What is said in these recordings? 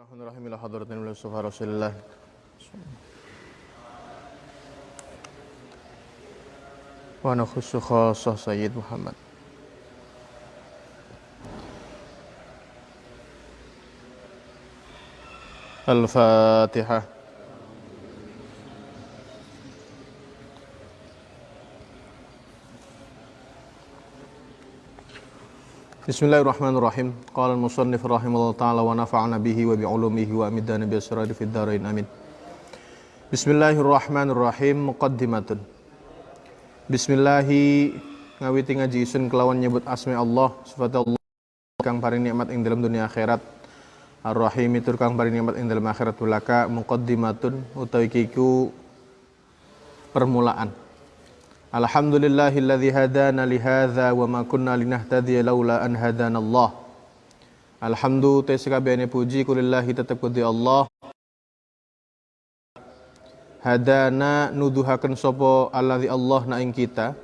Bismillahirrahmanirrahim. Ila hadratin Mustafa Rasulullah wa nakhussu khassah Sayyid Muhammad. Al-Fatihah Bismillahirrahmanirrahim. Qala al-musannif rahimahullah taala wa nafa'ana bihi wa bi'ulumihi wa amidana bi asrari fid dharain amin. Bismillahirrahmanirrahim. Muqaddimatun. Bismillahi ngawiti ngaji isun kelawan nyebut asmi Allah sifat Allah kang paring nikmat ing dalam dunia akhirat. Ar-Rahim itu kang paring nikmat ing dalam akhirat belaka muqaddimatun utawi kiku permulaan. Alhamdulillahilladzi hadana li hadza wa ma kunna linahtadiya laula an hadana Allah. Alhamdu te sakabehane puji kulillahi tetep kudi Allah. Hadana nuduhaken sapa alladzi Allah na ing kita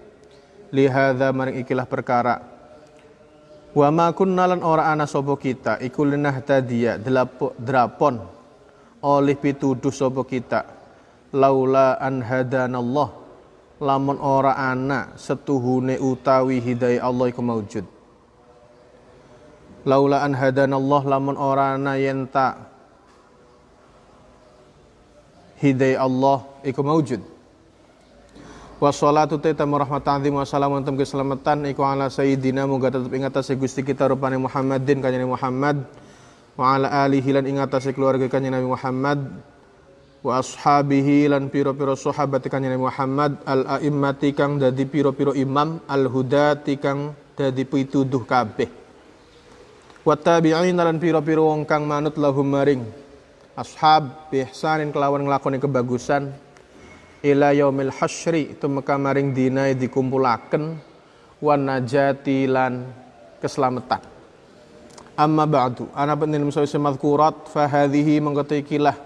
li hadza maring ikilah perkara. Wa ma kunna lan ora ana sapa kita iku linahtadiya drapon oleh pituduh sapa kita laula an hadana Allah lamun ora ana setuhune utawi hidayah Allah iku maujud. Laula an hadanallah lamun ora ana yen tak hidayah Allah iku maujud. Wassalatu taitamu rahmatan azim wa salamun tam keselamatan iku ala sayyidina muga tetep ing atase Gusti kita rupane Muhammadin kanjeng Muhammad wa ala alihi lan ing atase keluarga kanjeng Nabi Muhammad wa ashabihi lan piro-piro sahabat kanjeng Muhammad al aimmati kang dadi piro-piro imam al hudati kang dadi pituduh kabeh. Wa tabi'in lan piro-piro wong kang manut lahum maring. Ashab bi ihsanin kelawan nglakoni kebagusan. Ila yaumil hasyri tumeka maring dina dikumpulaken. Wan najati lan keselamatan. Amma ba'du. Ana penil musawi madhkurat fa hadhihi mengkotikilah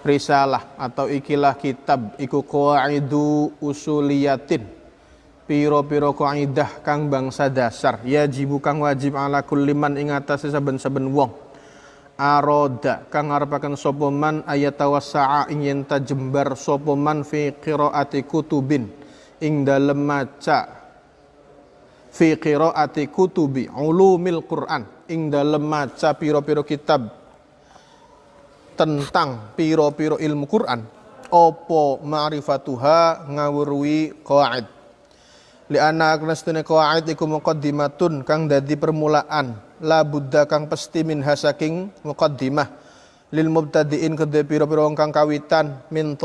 risalah atau ikilah kitab iku qaidu usuliyatin. Piro-piro kaidah kang bangsa dasar. Ya jibu kang wajib ala kulli man ing atase saben-saben wong. Aroda kang ngarepaken sapa man ayatawassa'a ing yen jembar sapa man fi qiraati kutubin. Ing dalem maca fi qiraati kutubi ulumil Quran. Ing dalem maca piro-piro kitab tentang piro-piro ilmu Quran opo ma'rifatuha ngawurwi qawaid li anna aknastune qawaid iku muqaddimatun kang dadi permulaan. La buddha kang pesti min hasaking muqaddimah. Lil mubtadiin kedhe piro-piro wong kang kawitan min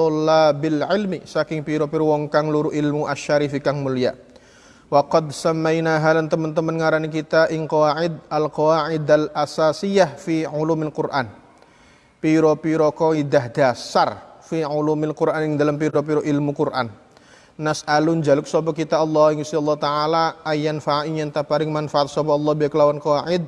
bil ilmi saking piro-piro wong kang luru ilmu asyarifi kang mulia. Wa qad samaina halan teman-teman ngarani kita ing qawaid al qawaid al asasiyah fi ulumil Quran piro-piro kaidah dasar fi ulumil Quran yang dalam piro-piro ilmu Quran. Nas alun jaluk sapa kita Allah yang Allah taala ayan fa'in yang paring manfaat sapa Allah bi kelawan qaid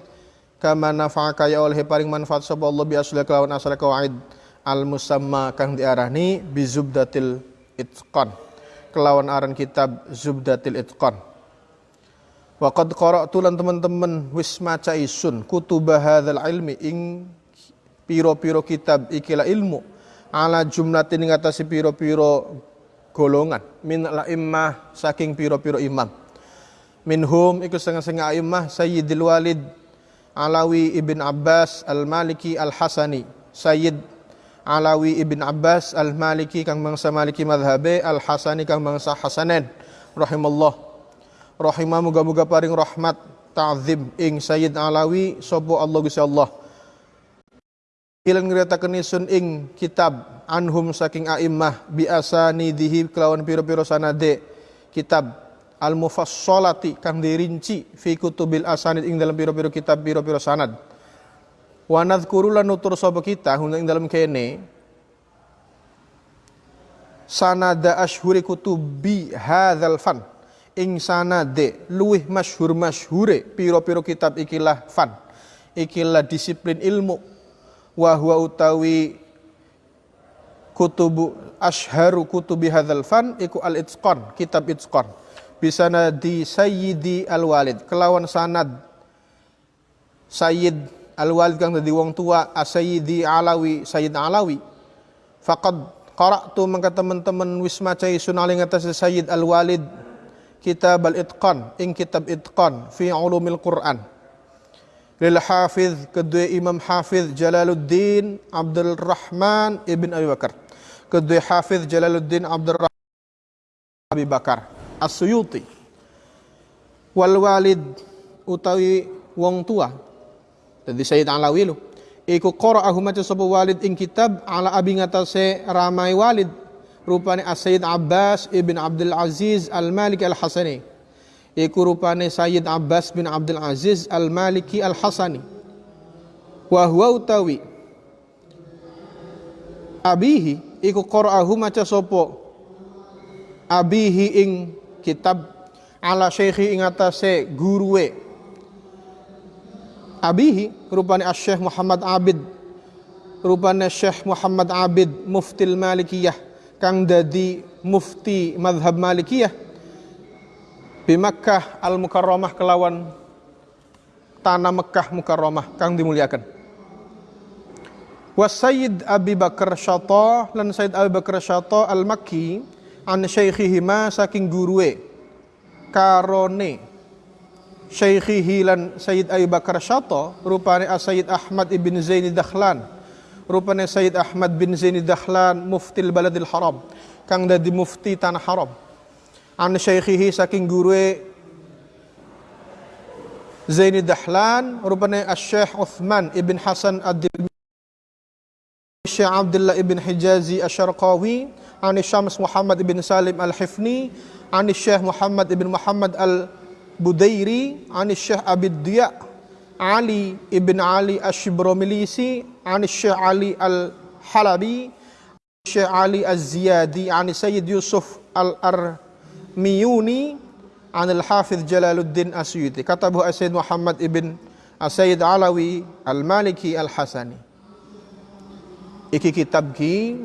kama nafa'a kaya oleh paring manfaat sapa Allah bi asli kelawan asal qaid al musamma kang diarani bi zubdatil itqan. Kelawan aran kitab zubdatil itqan. Wa qad qara'tu lan teman-teman wis maca isun kutubah hadzal ilmi ing piro-piro kitab ikilah ilmu. Ala jumlatin ngatasi piro-piro golongan. Min la immah saking piro-piro imam. Minhum iku setengah-setengah imah Sayyidil Walid Alawi ibn Abbas al-Maliki al-Hasani. Sayyid Alawi ibn Abbas al-Maliki kang bangsa Maliki madhabe al-Hasani kang bangsa Hasanen. Rahimallah. Rahimah muga-muga paring rahmat ta'zim ing Sayyid Alawi sobo Allah Gusti Allah ilan ngeritakan isun ing kitab anhum saking a'immah biasa nidihi kelawan piro-piro sanade. Kitab al mufassolati kang dirinci fi kutubil asanid ing dalam piro-piro kitab piro-piro sanad. Wa nadhkuru lan nutur sapa kita ing dalam kene sanada ashhuri kutubi hadzal fan. Ing sanade luwih masyhur masyhure piro-piro kitab ikilah fan. Ikilah disiplin ilmu wa huwa utawi kutubu ashharu kutubi hadzal fan iku al itqan kitab itqan. Bisana di sayyidi al walid kelawan sanad sayyid al walid kang dadi wong tua asayyidi alawi sayyid alawi. Faqad qara'tu mangka teman-teman wis maca isun ali ngatas sayyid al walid kitab al itqan ing kitab itqan fi ulumil quran hafiz kedua imam hafiz jalaluddin abdul rahman ibn abi bakar kedua hafiz jalaluddin abdul rahman abi bakar as-suyuti wal walid utawi wong tua dadi sayyid alawi lu iku qara'ahu maca sapa walid ing kitab ala abi ngatasé ramai walid rupane As-Sayyid Abbas ibn Abdul Aziz Al-Maliki Al-Hasani iku rupane Sayyid Abbas bin Abdul Aziz Al-Maliki Al-Hasani. Wa huwa utawi. Abihi iku qara'ahu maca sapa? Abihi ing kitab ala syekhi ing atase guruwe. Abihi rupane Syekh Muhammad Abid. Rupane Syekh Muhammad Abid muftil Malikiyah kang dadi mufti madhab Malikiyah di Makkah Al Mukarramah kelawan tanah Mekah Mukarramah kang dimuliakan. Was Sayyid Abi Bakar Syata lan Sayyid Abi Bakar Syata Al Makki an syaikhihima saking guruwe karone syekhihi lan Sayyid Abu Bakar Syato rupane Sayyid Ahmad ibn Zaini Dakhlan rupane Sayyid Ahmad bin Zaini Dakhlan muftil baladil haram. Kang dadi mufti tanah haram an syekhihi saking gurue Zaini Dahlan rupane Syekh Uthman ibn Hasan ad-Dilmi Syekh Abdullah ibn Hijazi Asyarqawi an Syams Muhammad ibn Salim al-Hifni an Syekh Muhammad ibn Muhammad al Budairi an Syekh Abid Diya Ali ibn Ali Ash-Shibromilisi an Syekh Ali Al-Halabi Syekh Ali Az-Ziyadi an Sayyid Yusuf Al-Armiyuni an Al-Hafiz Jalaluddin Asyuti. Katabu Sayyid Muhammad ibn Sayyid Alawi Al-Maliki Al-Hasani. Iki kitab ki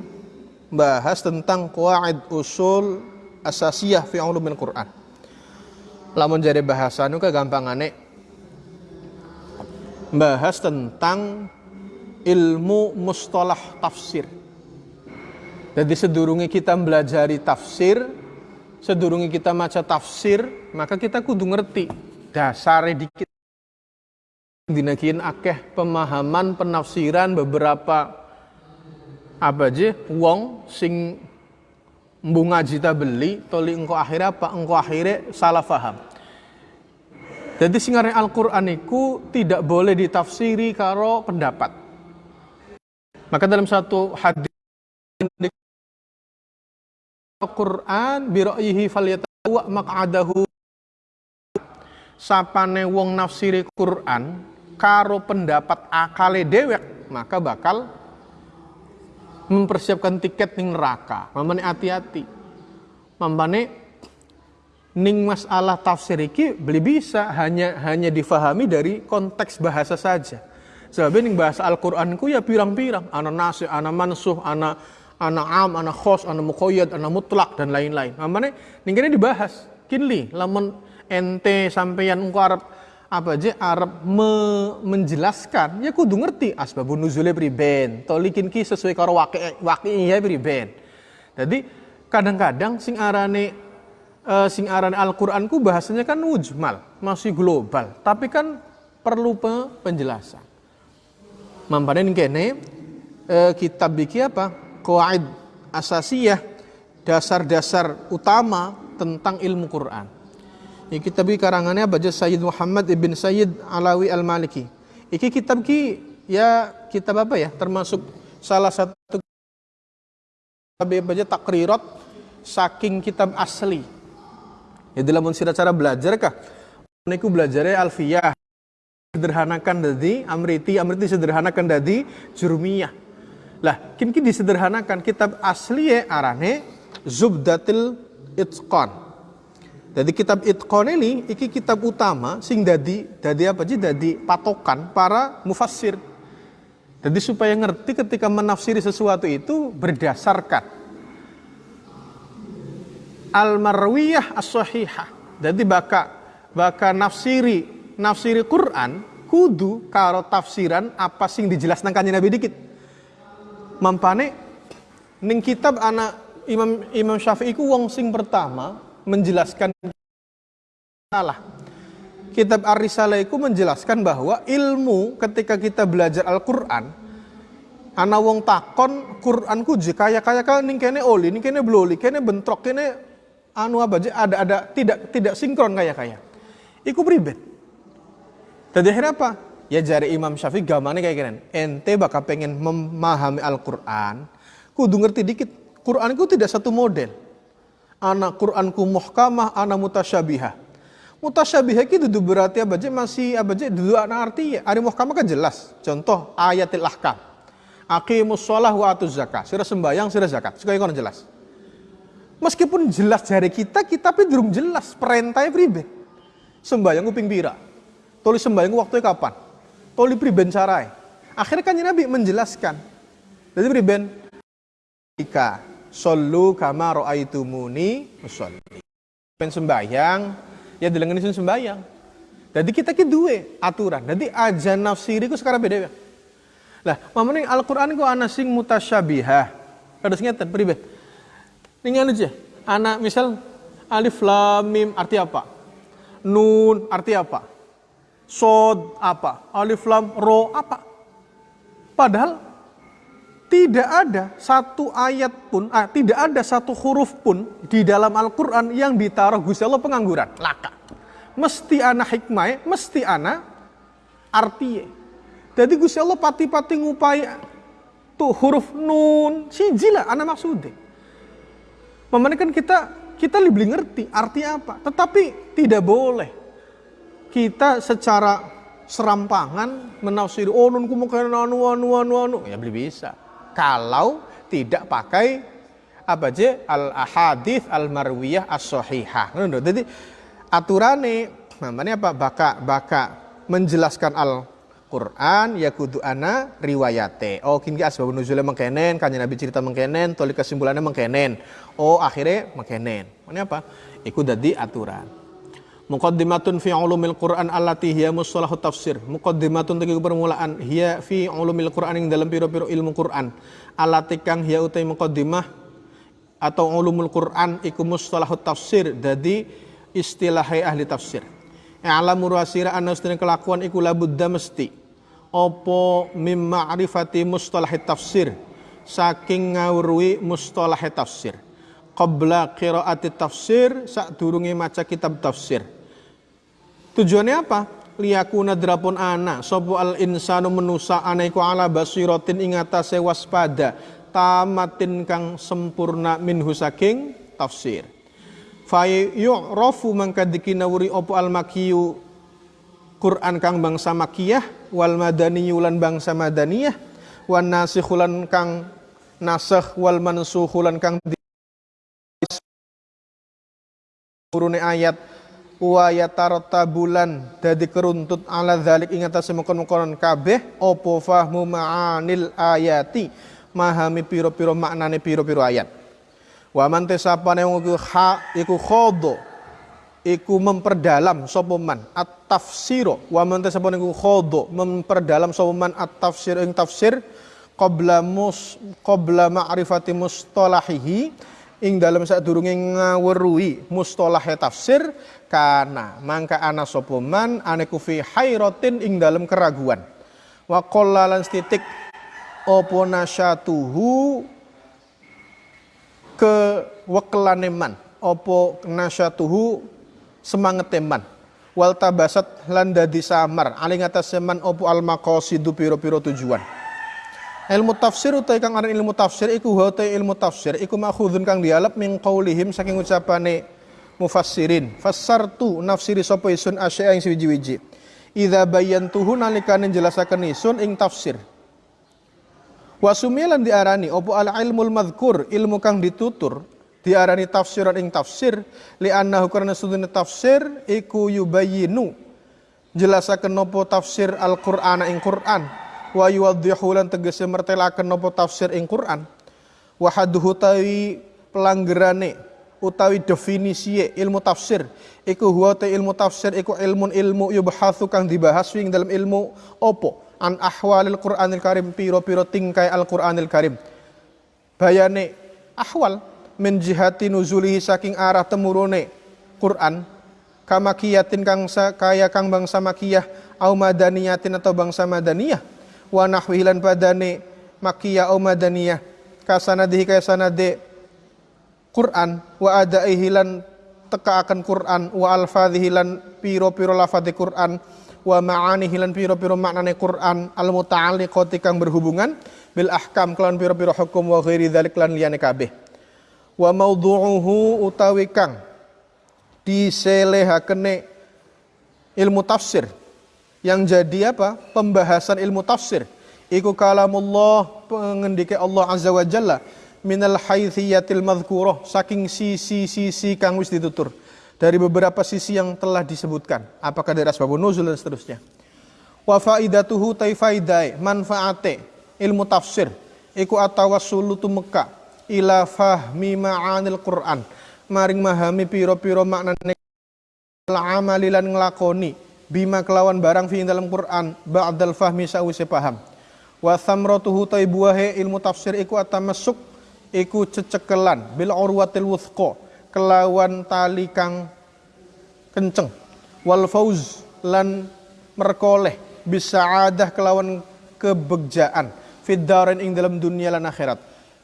bahas tentang qawaid usul asasiyah fi ulumil Quran. Lamun jadi bahasa nu aneh bahas tentang ilmu mustalah tafsir. Jadi sedurungi kita belajari tafsir, sedurungi kita maca tafsir, maka kita kudu ngerti dasar dikit. Dinakin akeh pemahaman penafsiran beberapa apa aja wong sing bunga jita beli toli engkau akhirnya apa engkau akhirnya salah faham jadi singarnya Al-Quran itu tidak boleh ditafsiri karo pendapat. Maka dalam satu hadis Al-Quran biro'ihi falyatawa maq'adahu sapane wong nafsiri Quran karo pendapat akale dewek maka bakal mempersiapkan tiket ning neraka. Mamane hati-hati. Mamane ning masalah tafsir iki beli bisa hanya hanya difahami dari konteks bahasa saja. Sebab ning bahasa Al-Qur'an ku ya pirang-pirang, ana nasih, ana mansuh, ana ana am, ana khos, ana muqayyad, ana mutlak dan lain-lain. Mamane ning kene dibahas. Kinli lamun ente sampeyan engko arep apa aja Arab me menjelaskan ya kudu ngerti. Asbabun nuzulnya priben tolikin ki sesuai karo waki waki ya priben jadi kadang-kadang sing arane uh, sing arane Al-Qur'an ku bahasanya kan ujmal masih global. Tapi kan perlu pe penjelasan. Mampanin kene uh, kitab biki apa qawaid asasiyah dasar-dasar utama tentang ilmu Quran Iki kitab ki karangannya baca Sayyid Muhammad ibn Sayyid Alawi Al-Maliki. Iki kitab ki ya kitab apa ya? Termasuk salah satu kitab baca takrirat saking kitab asli. Ya dalam sira cara belajar kah? Niku belajarnya alfiyah sederhanakan dari amriti amriti sederhanakan dari jurumiyah lah kini disederhanakan kitab asli ya arane zubdatil itqan jadi kitab Itqan ini iki kitab utama sing dadi dadi apa sih dadi patokan para mufassir. Jadi supaya ngerti ketika menafsiri sesuatu itu berdasarkan al-marwiyah as-sahihah. Jadi baka baka nafsiri nafsiri Quran kudu karo tafsiran apa sing dijelaskan kanjeng Nabi dikit. Mampane ning kitab anak Imam Imam Syafi'i ku wong sing pertama menjelaskan salah. Kitab Ar-Risalah menjelaskan bahwa ilmu ketika kita belajar Al-Qur'an ana wong takon Quran ku kaya kaya ning kene oli ning kene bloli kene bentrok kene anu apa aja ada ada tidak tidak sinkron kaya kaya. Iku pribet. Tadi akhirnya apa? Ya jari Imam Syafi'i gamane kayak gini. Ente bakal pengen memahami Al-Quran, kudu ngerti dikit. Quran itu tidak satu model. Anak Quranku muhkamah, anak mutasyabihah. Mutasyabihah itu berarti apa aja masih aja dua anak arti. Ada muhkamah kan jelas. Contoh ayatil ahkam. Aqimus sholah wa atuz zakat. Sira sembayang, sira zakat. Sekali kono jelas. Meskipun jelas jari kita, kita tapi belum jelas perintahnya pribadi. Sembayang kuping pira. Tulis sembayang waktunya kapan. Tulis priben carai. Akhirnya kan Nabi menjelaskan. Jadi priben Ika Sallu kama ro'aitumuni musolli. Pen sembayang, ya dengan isun sembayang. Jadi kita ki duwe aturan. Jadi aja nafsiri ku sekarang beda ya. Lah, mamane Al-Qur'an ku ana sing mutasyabihah. Kados ngeten pribet. Ningan aja. Anak misal alif lam mim arti apa? Nun arti apa? Sod apa? Alif lam ro apa? Padahal tidak ada satu ayat pun, ah, tidak ada satu huruf pun di dalam Al-Quran yang ditaruh Gusti Allah pengangguran. Laka. Mesti anak hikmah, mesti anak arti. Jadi Gusti Allah pati-pati ngupai tuh huruf nun, si jila anak maksudnya. Memang kan kita kita lebih ngerti arti apa, tetapi tidak boleh kita secara serampangan menafsiri oh nun kumu anu anu anu anu ya belum bisa kalau tidak pakai apa aja al ahadith al marwiyah as sahihah jadi aturane namanya apa baka baka menjelaskan al Quran ya kudu ana riwayate. Oh kini asbab nuzulnya mengkenen, kanya Nabi cerita mengkenen, toli kesimpulannya mengkenen. Oh akhirnya mengkenen. Ini apa? Iku dadi aturan. Muqaddimatun fi ulumil Quran allati hiya mustalahu tafsir. Muqaddimatun tegi permulaan hiya fi ulumil Quran yang dalam piro-piro ilmu Quran. Allati kang hiya utai muqaddimah atau ulumul Quran iku mustalahu tafsir. Jadi istilahai ahli tafsir. I'lamu ruasira anna kelakuan iku labudda mesti. Opo mim ma'rifati mustalahi tafsir. Saking ngawrui mustalahi tafsir qabla qiraati tafsir sak durunge maca kitab tafsir Tujuannya apa? Liyakuna drapun anak sopo al insanu menusa anaiku ala basirotin ingata sewas waspada tamatin kang sempurna minhu saking tafsir. Fay yu'rafu mangka dikinawuri opo al makiyu Quran kang bangsa makiyah wal madani yulan bangsa madaniyah wan nasikhulan kang nasakh wal mansukhulan kang turune ayat wa bulan dadi keruntut ala dzalik ing atas mengkon-mengkon kabeh opo fahmu ma'anil ayati? Mahami piro-piro maknane piro-piro ayat. Wa man tesapane iku ha iku khodo iku memperdalam sapa man? At-tafsiro. Wa man tesapane iku khodo memperdalam sapa man? At-tafsir ing tafsir qabla mus qabla ma'rifati mustalahihi ing dalam saat durunge ngawruhi mustalah tafsir kana mangka ana sapa man aneku fi hairatin ing dalam keraguan. Wa qalla titik opo nasyatuhu ke wekelane man? Opo nasyatuhu semangat teman wal tabasat lan dadi samar. Aling atas seman opo al maqasidu piro-piro tujuan ilmu tafsir utai kang aran ilmu tafsir iku utai ilmu tafsir iku makhudun kang dialap min qaulihim saking ucapane mufassirin. Fassartu nafsiri sapa isun asya ing siji-wiji. Idza bayantuhu nalikane jelasaken isun ing tafsir. Wasumilan diarani opo al ilmul madhkur ilmu kang ditutur diarani tafsiran ing tafsir li annahu karena sudune tafsir iku yubayinu jelasaken nopo tafsir Al-Qur'an ing Qur'an wa yuwaddihu lan tegese mertelaken nopo tafsir ing Qur'an. Wa haduhu tawi pelanggerane utawi definisi ilmu tafsir iku huwa ilmu tafsir iku ilmun ilmu yubhatsu kang dibahas ing dalam ilmu opo an ahwalil Qur'anil Karim piro-piro tingkai Al-Qur'anil Karim. Bayane ahwal min jihati nuzulihi saking arah temurune Quran kamakiyatin kang kaya kang bangsa makiyah au madaniyatin atau bangsa madaniyah wa nahwilan padane makiyah au madaniyah. Kasanadihi kaya sanade Quran wa ada ihilan teka akan Quran. Wa alfadhihi lan piro-piro lafadhi Quran. Wa ma'anihi lan piro-piro maknane Quran. Al muta'alliqati kang berhubungan bil ahkam kelan piro-piro hukum wa ghairi dzalik lan liyane kabeh. Wa maudhu'uhu utawi kang diselehakene ilmu tafsir yang jadi apa? Pembahasan ilmu tafsir. Iku kalamullah pengendike Allah azza wa jalla. Minal haithiyatil madhkurah saking sisi-sisi kang wis ditutur. Dari beberapa sisi yang telah disebutkan. Apakah dari asbabun nuzul dan seterusnya? Wa faidatuhu taifaidai manfaate ilmu tafsir. Iku atawassulu tumeka ila fahmi ma'anil Qur'an. Maring mahami piro-piro maknane amali lan nglakoni bima kelawan barang fi dalam Quran ba'dal fahmi sawise paham. Wa thamratuhu tai buahe ilmu tafsir iku atamasuk iku cecekelan. Bil urwatil wuthqa kelawan tali kang kenceng. Wal fauz lan merkoleh bisa adah kelawan kebegjaan fiddarin ing dalam dunia lan akhirat.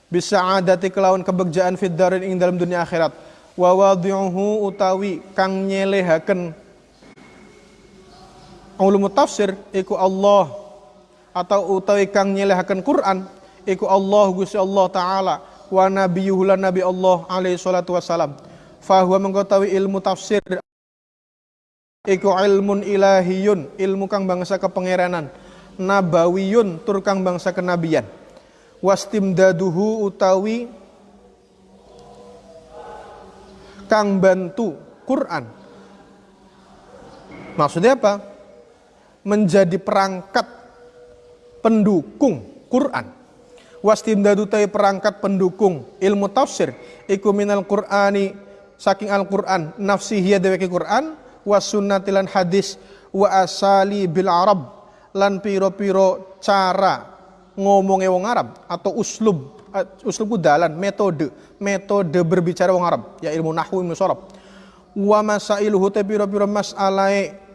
Bisa adati kelawan kebegjaan fiddarin ing dalam dunia akhirat. Wa wadhi'uhu utawi kang nyelehaken ulumut tafsir iku Allah. Atau utawi kang nyelehaken Quran iku Allah Gusti Allah taala. Wa nabiyuhu lan nabi Allah alaihi salatu wassalam. Fahuwa mengkotawi ilmu tafsir. Iku ilmun ilahiyun ilmu kang bangsa kepengeranan nabawiyun tur kang bangsa kenabian. Wastimdaduhu utawi kang bantu Quran. Maksudnya apa menjadi perangkat pendukung Quran. Wastimdadu tay perangkat pendukung ilmu tafsir. Iku minal qur'ani saking al-Qur'an nafsihi deweke Qur'an was sunnatilan hadis wa asali bil arab lan piro-piro cara ngomongnya wong Arab atau uslub uslub dalan metode metode berbicara wong Arab ya ilmu nahwu ilmu sorab wa masailuhu te piro-piro mas'alae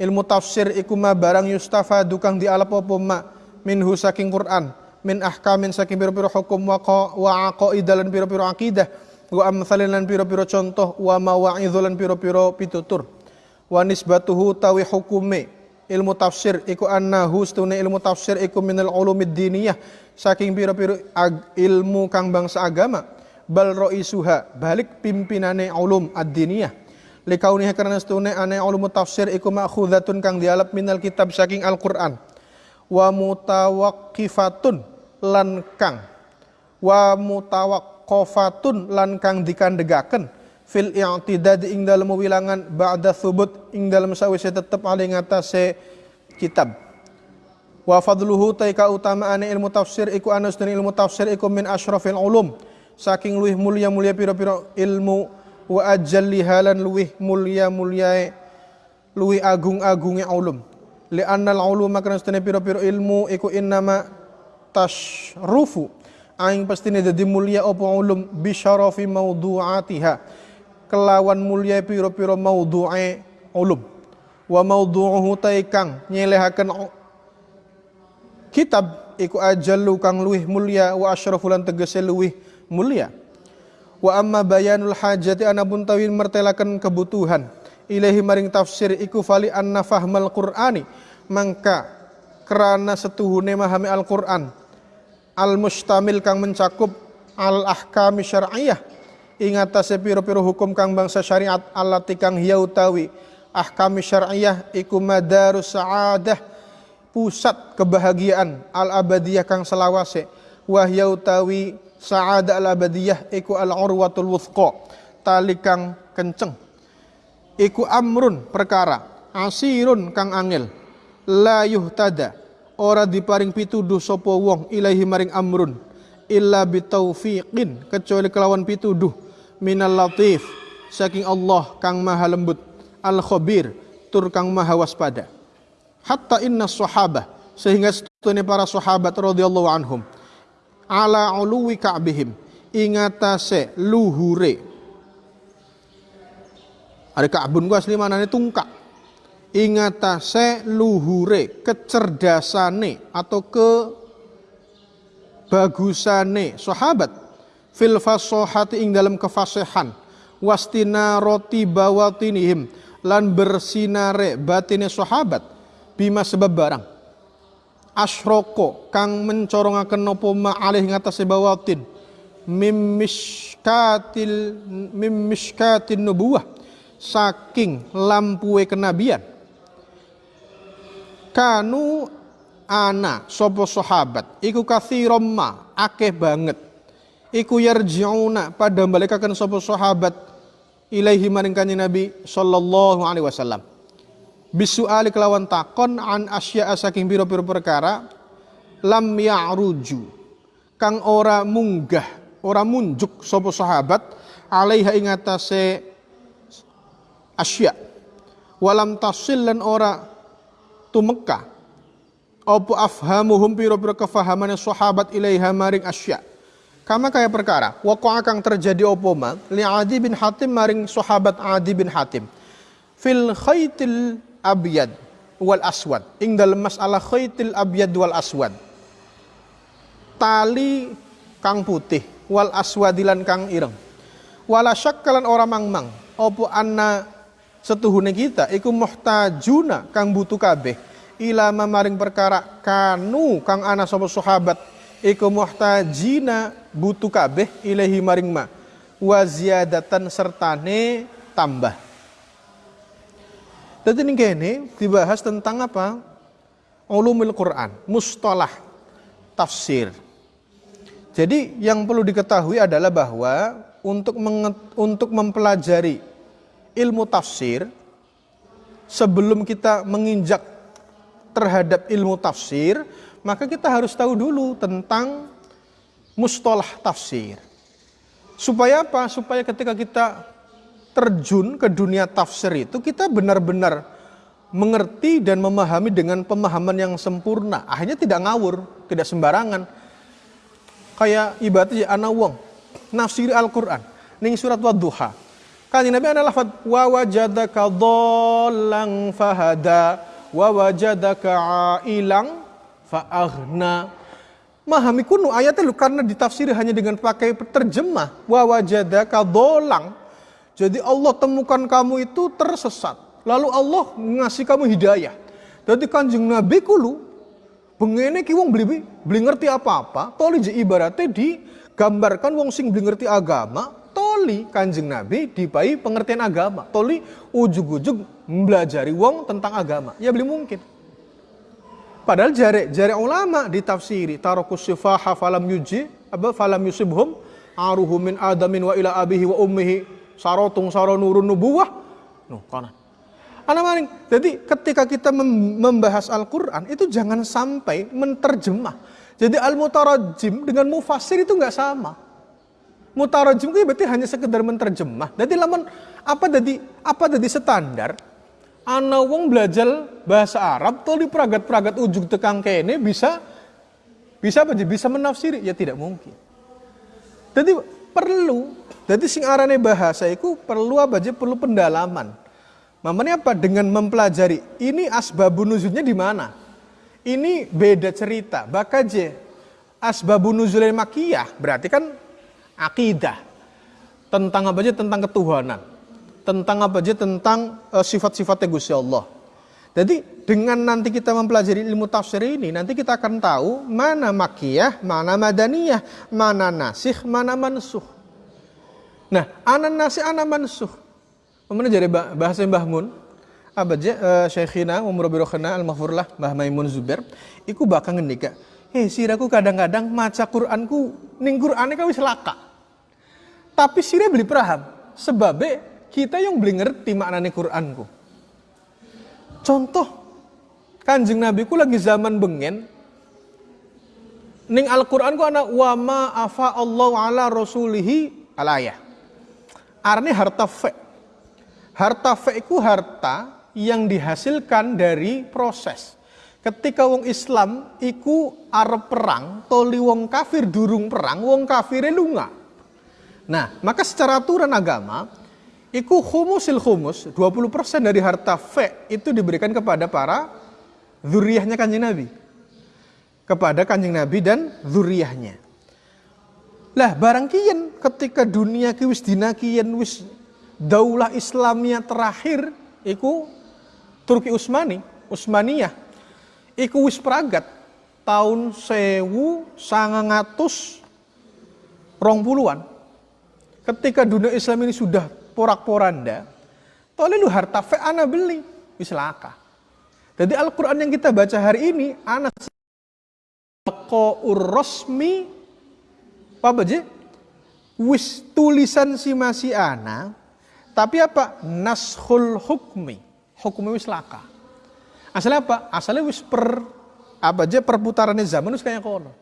ilmu tafsir iku ma barang yustafadu kang dialap apa ma minhu saking Quran. Min ahkamin saking piro-piro hukum wa wa aqaida lan piro-piro akidah wa amsalin piro-piro contoh. Wa mawa'idhu lan piro-piro pitutur. Wa nisbatuhu tawi hukume. Ilmu tafsir iku annahu stune ilmu tafsir iku minal ulumid diniyah. Saking piro-piro ilmu kang bangsa agama. Bal ro'isuha balik pimpinane ulum ad-diniyah likauniha karena stune ane ulum tafsir iku ma'khudhatun kang dialap minal kitab saking Al-Qur'an. Wa mutawakkifatun lan kang wa mutawaqqafatun lan kang dikandegaken. Fil i'tidad ing dalem wilangan ba'da thubut ing dalem sawise tetep ali ngatasé kitab. Wa fadluhu taika utamaane ilmu tafsir iku dan ilmu tafsir iku min asyrafil ulum. Saking luwih mulia-mulia pira-pira ilmu wa ajalliha lan luwih mulia-mulia luwih agung-agunge ulum. Li annal uluma kana stene piro-piro ilmu iku innama tashrufu. Aing pastine dadi mulia apa ulum? Bi syarafi mawdu'atiha. Kelawan mulia piro-piro mawdu'e ulum. Wa mawdu'uhu taikang nyelehaken kitab iku ajallu kang luwih mulia wa asyrafu lan tegese luwih mulia wa amma bayanul hajati anabun tawin mertelakan kebutuhan. Ilahi maring tafsir iku fali anna fahmal qur'ani mangka kerana setuhune mahami Al-Qur'an. Al mustamil kang mencakup al ahkami syar'iyah ing atase pira-pira hukum kang bangsa syariat allati kang hiya utawi ahkami syar'iyah iku madarus sa'adah pusat kebahagiaan al abadiyah kang selawase. Wahya utawi sa'adah al abadiyah iku al urwatul wuthqa tali kang kenceng. Iku amrun perkara. Asirun kang angel. La yuhtada ora diparing pituduh sapa wong ilahi maring amrun illa bitaufiqin kecuali kelawan pituduh. Minal latif saking Allah kang maha lembut. Al khabir tur kang maha waspada. Hatta inna sahabah sehingga setune para sahabat radhiyallahu anhum ala uluwi ka'bihim. Ingatase luhure. Ada ka'bun gua asli manane tungkak. Ingatase luhure kecerdasane atau ke bagusane sahabat. Fil fasohati ing dalam kefasihan wastina roti bawatinihim. Lan bersinare batine sahabat. Bima sebab barang asroko kang mencorongaken napa ma alih ngatasé bawatin. Mim miskatil mim miskatin nubuwah saking lampue kenabian. Kanu ana sopo sahabat? Iku kathirom ma akeh banget. Iku yarjiuna pada balikaken sopo sahabat ilaihi maring kanjeng Nabi sallallahu alaihi wasallam bisuali kelawan takon an asya saking biro-biro perkara lam ya'ruju. Kang ora munggah ora munjuk sopo sahabat alaiha ing atase asya. Walam tasil lan ora tumeka. Opo afhamuhum piro-piro kefahamannya sahabat ilaiha maring asya? Kama kaya perkara waqa'a kang terjadi opo ma? Li Adi bin Hatim maring sahabat Adi bin Hatim. Fil khaitil abyad wal aswad. Ing dalam masalah khaitil abyad wal aswad. Tali kang putih wal aswadilan kang ireng. Wala syakkalan ora mangmang. Opo anna setuhune kita iku muhtajuna kang butuh kabeh. Ila maring perkara kanu kang ana sapa sahabat iku muhtajina butuh kabeh ilahi maring ma. Wa ziyadatan sertane tambah jadi ini dibahas tentang apa? Ulumul Quran, mustalah, tafsir. Jadi yang perlu diketahui adalah bahwa untuk untuk mempelajari ilmu tafsir sebelum kita menginjak terhadap ilmu tafsir, maka kita harus tahu dulu tentang mustalah tafsir. Supaya apa? Supaya ketika kita terjun ke dunia tafsir itu kita benar-benar mengerti dan memahami dengan pemahaman yang sempurna. Akhirnya tidak ngawur, tidak sembarangan. Kayak ibaratnya ana wong nafsiri Al-Qur'an ning surat Wadduha. Kan Nabi ana lafad wa wajadaka dhallan fahada wa wajadaka ailang faaghna. Mahami kuno ayatnya karena ditafsiri hanya dengan pakai terjemah wa wajadaka jadi Allah temukan kamu itu tersesat. Lalu Allah ngasih kamu hidayah. Jadi kanjeng Nabi kulu bengene ki wong beli beli ngerti apa-apa, toli ibaratnya digambarkan wong sing beli ngerti agama, toli kanjeng Nabi dipai pengertian agama, toli ujug-ujug mempelajari wong tentang agama. Ya beli mungkin. Padahal jare jare ulama ditafsiri tarokus sifaha falam yuji apa falam yusibhum aruhu min adamin wa ila abihi wa ummihi sarotung saro nurun nubuwah. No, kanan. Anak maning. Jadi ketika kita membahas Al-Quran itu jangan sampai menterjemah. Jadi al-mutarajim dengan mufasir itu nggak sama. Mutarajim itu berarti hanya sekedar menterjemah. Jadi laman apa jadi apa jadi standar? Ana wong belajar bahasa Arab tuh di peragat-peragat ujung tekang kene bisa bisa apa bisa menafsiri ya tidak mungkin. Jadi perlu jadi sing arane bahasa itu perlu apa aja perlu pendalaman. Mamanya apa? Dengan mempelajari ini asbabun nuzulnya di mana? Ini beda cerita. Bakaje asbabun nuzulnya makiyah berarti kan akidah. Tentang apa aja? Tentang ketuhanan. Tentang apa aja? Tentang uh, sifat-sifatnya Gusti Allah. Jadi dengan nanti kita mempelajari ilmu tafsir ini, nanti kita akan tahu mana makiyah, mana madaniyah, mana nasih, mana mansuh. Nah, anan nasi anak mansuh. Mana jadi bahasa Mbah Mun? Apa aja uh, Syekhina Umar Birokhana Al-Mahfurlah Mbah Maimun Zubair iku bakal ngendika, "Hei siraku kadang-kadang maca Qur'anku ning Qur'ane kau laka." Tapi sira beli paham sebab kita yang beli ngerti maknane Qur'anku. Contoh Kanjeng Nabi ku lagi zaman bengen ning Al-Qur'an ku ana wa ma afa Allah ala rasulihi alayah arne harta fe. Harta fe itu harta yang dihasilkan dari proses. Ketika wong Islam iku arep perang, toli wong kafir durung perang, wong kafir lunga. Nah, maka secara aturan agama, iku humusil humus, 20% dari harta fe itu diberikan kepada para zuriyahnya kanjeng Nabi. Kepada kanjeng Nabi dan zuriyahnya. Lah barang kian ketika dunia ki wis dinakian wis daulah Islamnya terakhir iku Turki Utsmani, Utsmaniyah iku wis pragat tahun sewu sangangatus rong puluhan. Ketika dunia Islam ini sudah porak-poranda, toleh lu harta fe ana beli, wis laka. Jadi Al-Quran yang kita baca hari ini, anak urrosmi apa aja? Wis tulisan si masih ana, tapi apa? Nashul hukmi. Hukmi wis laka. Asalnya apa? Asalnya wis per apa aja perputarannya zaman wis kayak kono.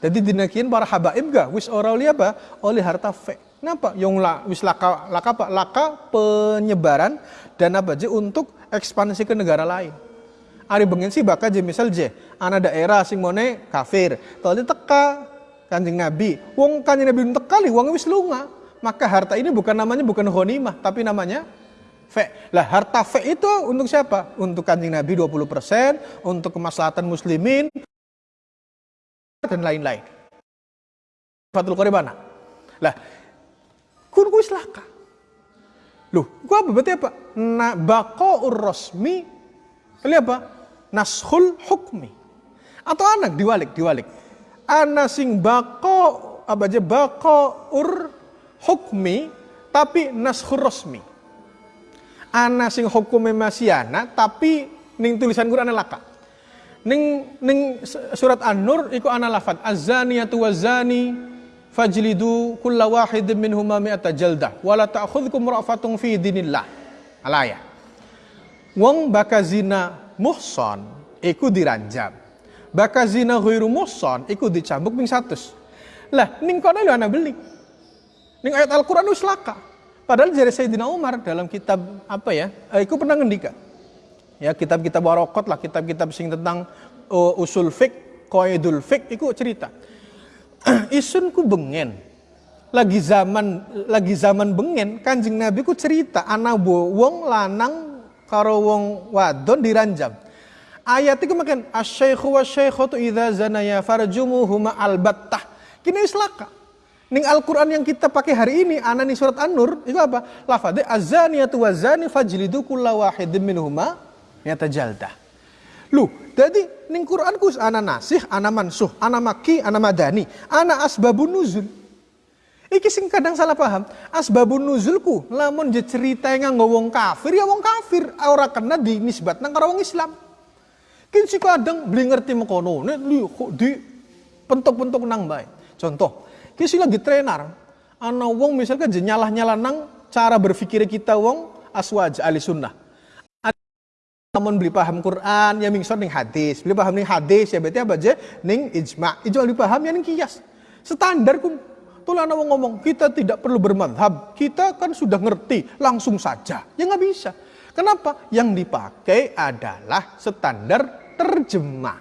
Jadi dinakian para habaib gak wis orang oleh apa? Oleh harta fe. Kenapa? Yang la, wis laka laka apa? Laka penyebaran dan apa aja untuk ekspansi ke negara lain. Ari bengen sih bakal je misal je, anak daerah sing mone kafir. Tadi teka kanjeng Nabi. Wong kanjeng Nabi teka li, wong wis lunga. Maka harta ini bukan namanya bukan honimah, tapi namanya fe. Lah harta fe itu untuk siapa? Untuk kanjeng Nabi 20%, untuk kemaslahatan muslimin dan lain-lain. Fatul Qoribana. Lah, kun kuis laka. Loh, gua apa berarti apa? Na baqaur rasmi Kali apa? Nashul hukmi. Atau anak diwalik, diwalik. Ana sing bako apa aja bako ur hukmi tapi nashur rasmi ana sing hukume masih anak tapi ning tulisan Quran laka. Ning ning surat An-Nur iku ana lafat waz-zani fajlidu kulla wahidin minhuma mi'ata jaldah wala ta'khudhukum ra'fatun fi dinillah. Alaya. Wong baka zina muhson iku diranjam. Baka zina ghairu muhson iku dicambuk ping 100. Lah ning kono lho ana beli. Ning ayat Al-Qur'an wis laka. Padahal dari Sayyidina Umar dalam kitab apa ya, eh, itu pernah ngendika. Ya kitab-kitab warokot lah, kitab-kitab sing tentang uh, usul fik, koidul fik, itu cerita. Isun ku bengen, lagi zaman lagi zaman bengen, kanjeng Nabi ku cerita anak wong lanang karo wong wadon diranjam. Ayat itu makan asyaikhu wa syaikhatu idza zanaya farjumuhuma albattah. Kini islaka. Ning Al-Quran yang kita pakai hari ini, anak nih surat An-Nur, itu apa? Lafadnya azaniyatu wazani fajlidu kulla wahidin minhuma jalda. Lu, jadi ning Quran kus ana nasih, ana mansuh, ana maki, ana madani, ana asbabun nuzul. Iki sing kadang salah paham. Asbabun nuzulku lamun je cerita yang ngomong kafir ya wong kafir, ora kena dinisbatna karo wong Islam. Kin si kadang beli ngerti mekono, nek di pentok-pentok nang bae. Contoh, Kisi lagi trainer. Ana wong misalkan nyalah nyala nang cara berpikir kita wong aswaj ahli sunnah. Namun beli paham Quran ya mingsor ning hadis, beli paham ning hadis ya berarti apa aja ning ijma. Ijma beli paham ya ning kias. Standar kum. Tuh ana wong ngomong kita tidak perlu bermadhab, kita kan sudah ngerti langsung saja. Ya nggak bisa. Kenapa? Yang dipakai adalah standar terjemah.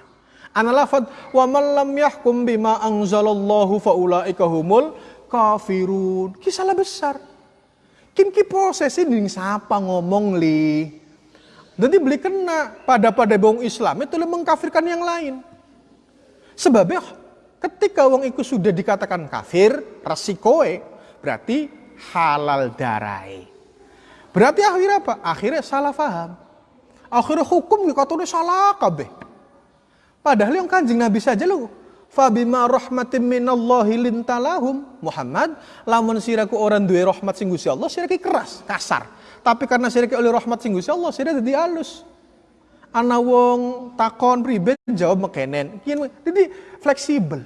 Ana lafad wa man lam yahkum bima anzalallahu faulaika humul kafirun. Kisah besar. Kin ki proses ini siapa ngomong li. Jadi beli kena pada pada bong Islam itu mengkafirkan yang lain. Sebabnya ketika wong itu sudah dikatakan kafir, resikoe berarti halal darai. Berarti akhirnya apa? Akhirnya salah faham. Akhirnya hukum katanya salah kabeh. Padahal yang kanjeng Nabi saja lu Fabima rahmatin minallahi lintalahum Muhammad lamun siraku orang duwe rahmat sing Gusti Allah sirake keras, kasar. Tapi karena sirake oleh rahmat sing Gusti Allah sira dadi halus. Ana wong takon pribet jawab mekenen. Jadi fleksibel.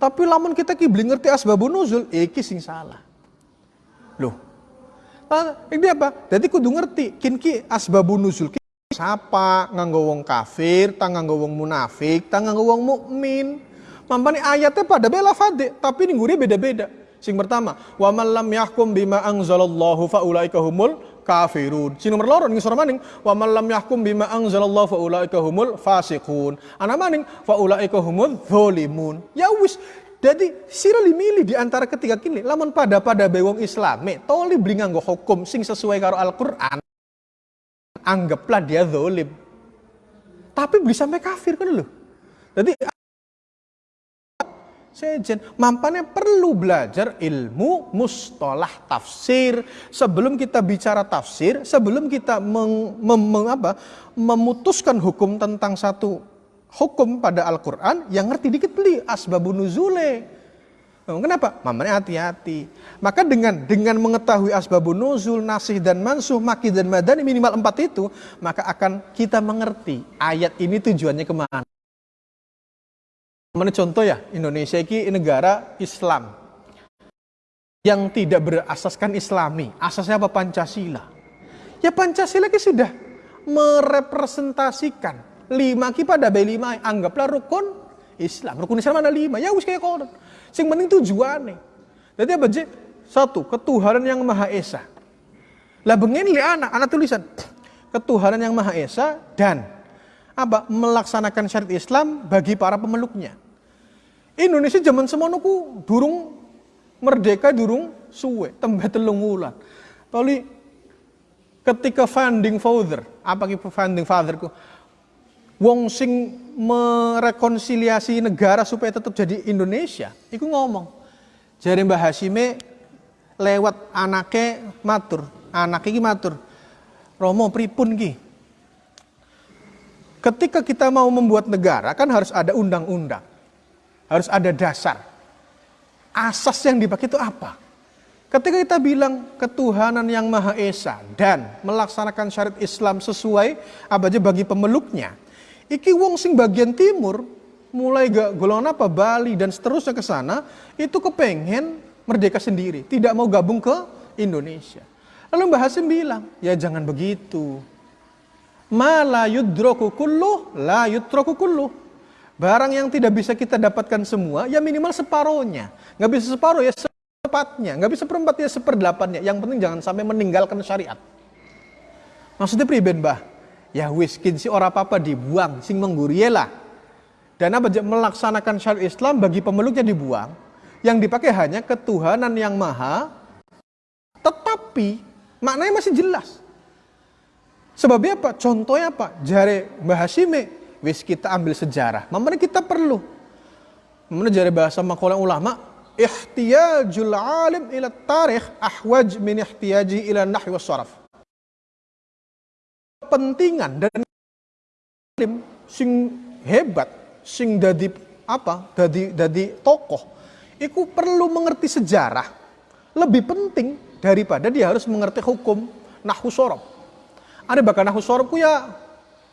Tapi lamun kita ki beli ngerti asbabun nuzul, iki sing salah. Loh. Ini apa? Jadi kudu ngerti kin ki asbabun nuzul Sapa nganggo wong kafir, tang nganggo wong munafik, tang nganggo wong mukmin. Mampani ayatnya pada bela fade, tapi ini gurih beda-beda. Sing pertama, wa man lam yahkum bima anzalallahu faulaika humul kafirun. Sing nomor loro ning maning, wa man lam yahkum bima anzalallahu faulaika humul fasiqun. Ana maning faulaika humul zalimun. Ya wis, jadi sira milih di antara ketiga kini lamun pada pada bewong Islame toli beli nganggo hukum sing sesuai karo Al-Qur'an. Anggaplah dia zalim. Tapi bisa sampai kafir kan lho. Jadi sejen. Mampannya perlu belajar ilmu mustalah tafsir. Sebelum kita bicara tafsir, sebelum kita meng, mem, mem, apa, memutuskan hukum tentang satu hukum pada Al-Quran, yang ngerti dikit beli asbabun nuzule. Kenapa? Mamanya hati-hati. Maka dengan dengan mengetahui asbabun nuzul, nasih dan mansuh, maki dan madani minimal empat itu, maka akan kita mengerti ayat ini tujuannya ke mana. Mana contoh ya, Indonesia ini negara Islam yang tidak berasaskan Islami. Asasnya apa? Pancasila. Ya Pancasila ini sudah merepresentasikan lima ki pada B lima anggaplah rukun Islam. Rukun Islam ada lima. Ya wis kayak konon. Sing penting tujuannya. Jadi apa sih? Satu, ketuhanan yang Maha Esa. Lah bengen li anak, anak tulisan ketuhanan yang Maha Esa dan apa melaksanakan syariat Islam bagi para pemeluknya. Indonesia zaman semono ku durung merdeka durung suwe, tembe telung wulan. Toli ketika founding father, apa founding father ku? Wong sing merekonsiliasi negara supaya tetap jadi Indonesia, iku ngomong. Jari Mbah Hashime lewat anaknya matur, anaknya ki matur. Romo pripun ki? Ketika kita mau membuat negara kan harus ada undang-undang. Harus ada dasar. Asas yang dipakai itu apa? Ketika kita bilang ketuhanan yang Maha Esa dan melaksanakan syariat Islam sesuai apa aja bagi pemeluknya. Iki wong sing bagian timur mulai gak golongan apa Bali dan seterusnya ke sana itu kepengen merdeka sendiri, tidak mau gabung ke Indonesia. Lalu Mbah Hasim bilang, ya jangan begitu. Ma la yudroku kulluh. Barang yang tidak bisa kita dapatkan semua, ya minimal separohnya. Nggak bisa separuh ya sepatnya, nggak bisa ya seperdelapannya. Yang penting jangan sampai meninggalkan syariat. Maksudnya priben bah? Ya wiskin si orang apa-apa dibuang, sing menggurielah. Dan apa melaksanakan syariat Islam bagi pemeluknya dibuang. Yang dipakai hanya ketuhanan yang maha, tetapi maknanya masih jelas. Sebabnya apa? Contohnya apa? Jare Mbah Hashime, wis kita ambil sejarah. Mamanya kita perlu. Mamanya jare bahasa makola ulama, ihtiyajul alim ila tarikh ahwaj min ihtiyaji ila nahwi was saraf. Kepentingan dan alim sing hebat, sing dadi apa? Dadi dadi tokoh. Iku perlu mengerti sejarah lebih penting daripada dia harus mengerti hukum nahwu sorab. Ada bakal nahu sorobku ya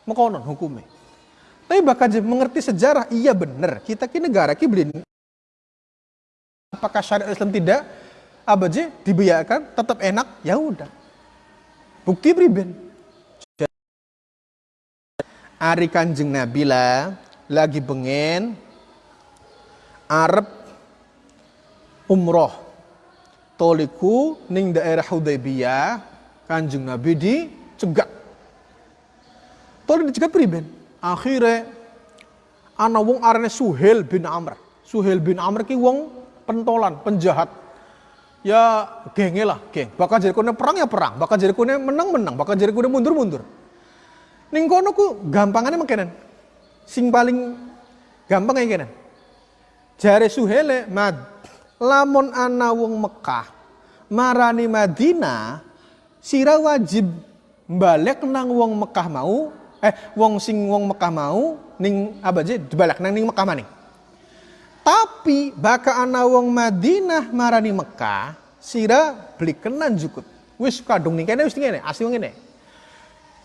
mekonon hukumnya. Tapi bakal mengerti sejarah, iya benar. Kita ki negara ki beli. Apakah syariat Islam tidak? Abaje dibiarkan tetap enak, ya udah. Bukti priben. Ari Kanjeng Nabila lagi bengen Arab umroh toliku ning daerah Hudaybiyah Kanjeng Nabi di cegat. Tolong dicegat priben. Akhirnya ana wong arane Suhel bin Amr. Suhel bin Amr ki wong pentolan, penjahat. Ya genge lah, geng. Bakal jadi kone perang ya perang, bakal jadi kone menang menang, bakal jadi kone mundur mundur. Ning kono ku gampangannya mengkenen. Sing paling gampang kayak kenen. Jare Suhele mad lamun ana wong Mekah marani Madinah sira wajib balik nang wong Mekah mau eh wong sing wong Mekah mau ning apa aja nang ning Mekah maning tapi baka ana wong Madinah marani Mekah sira beli kenan jukut wis kadung ning kene wis ngene asli ngene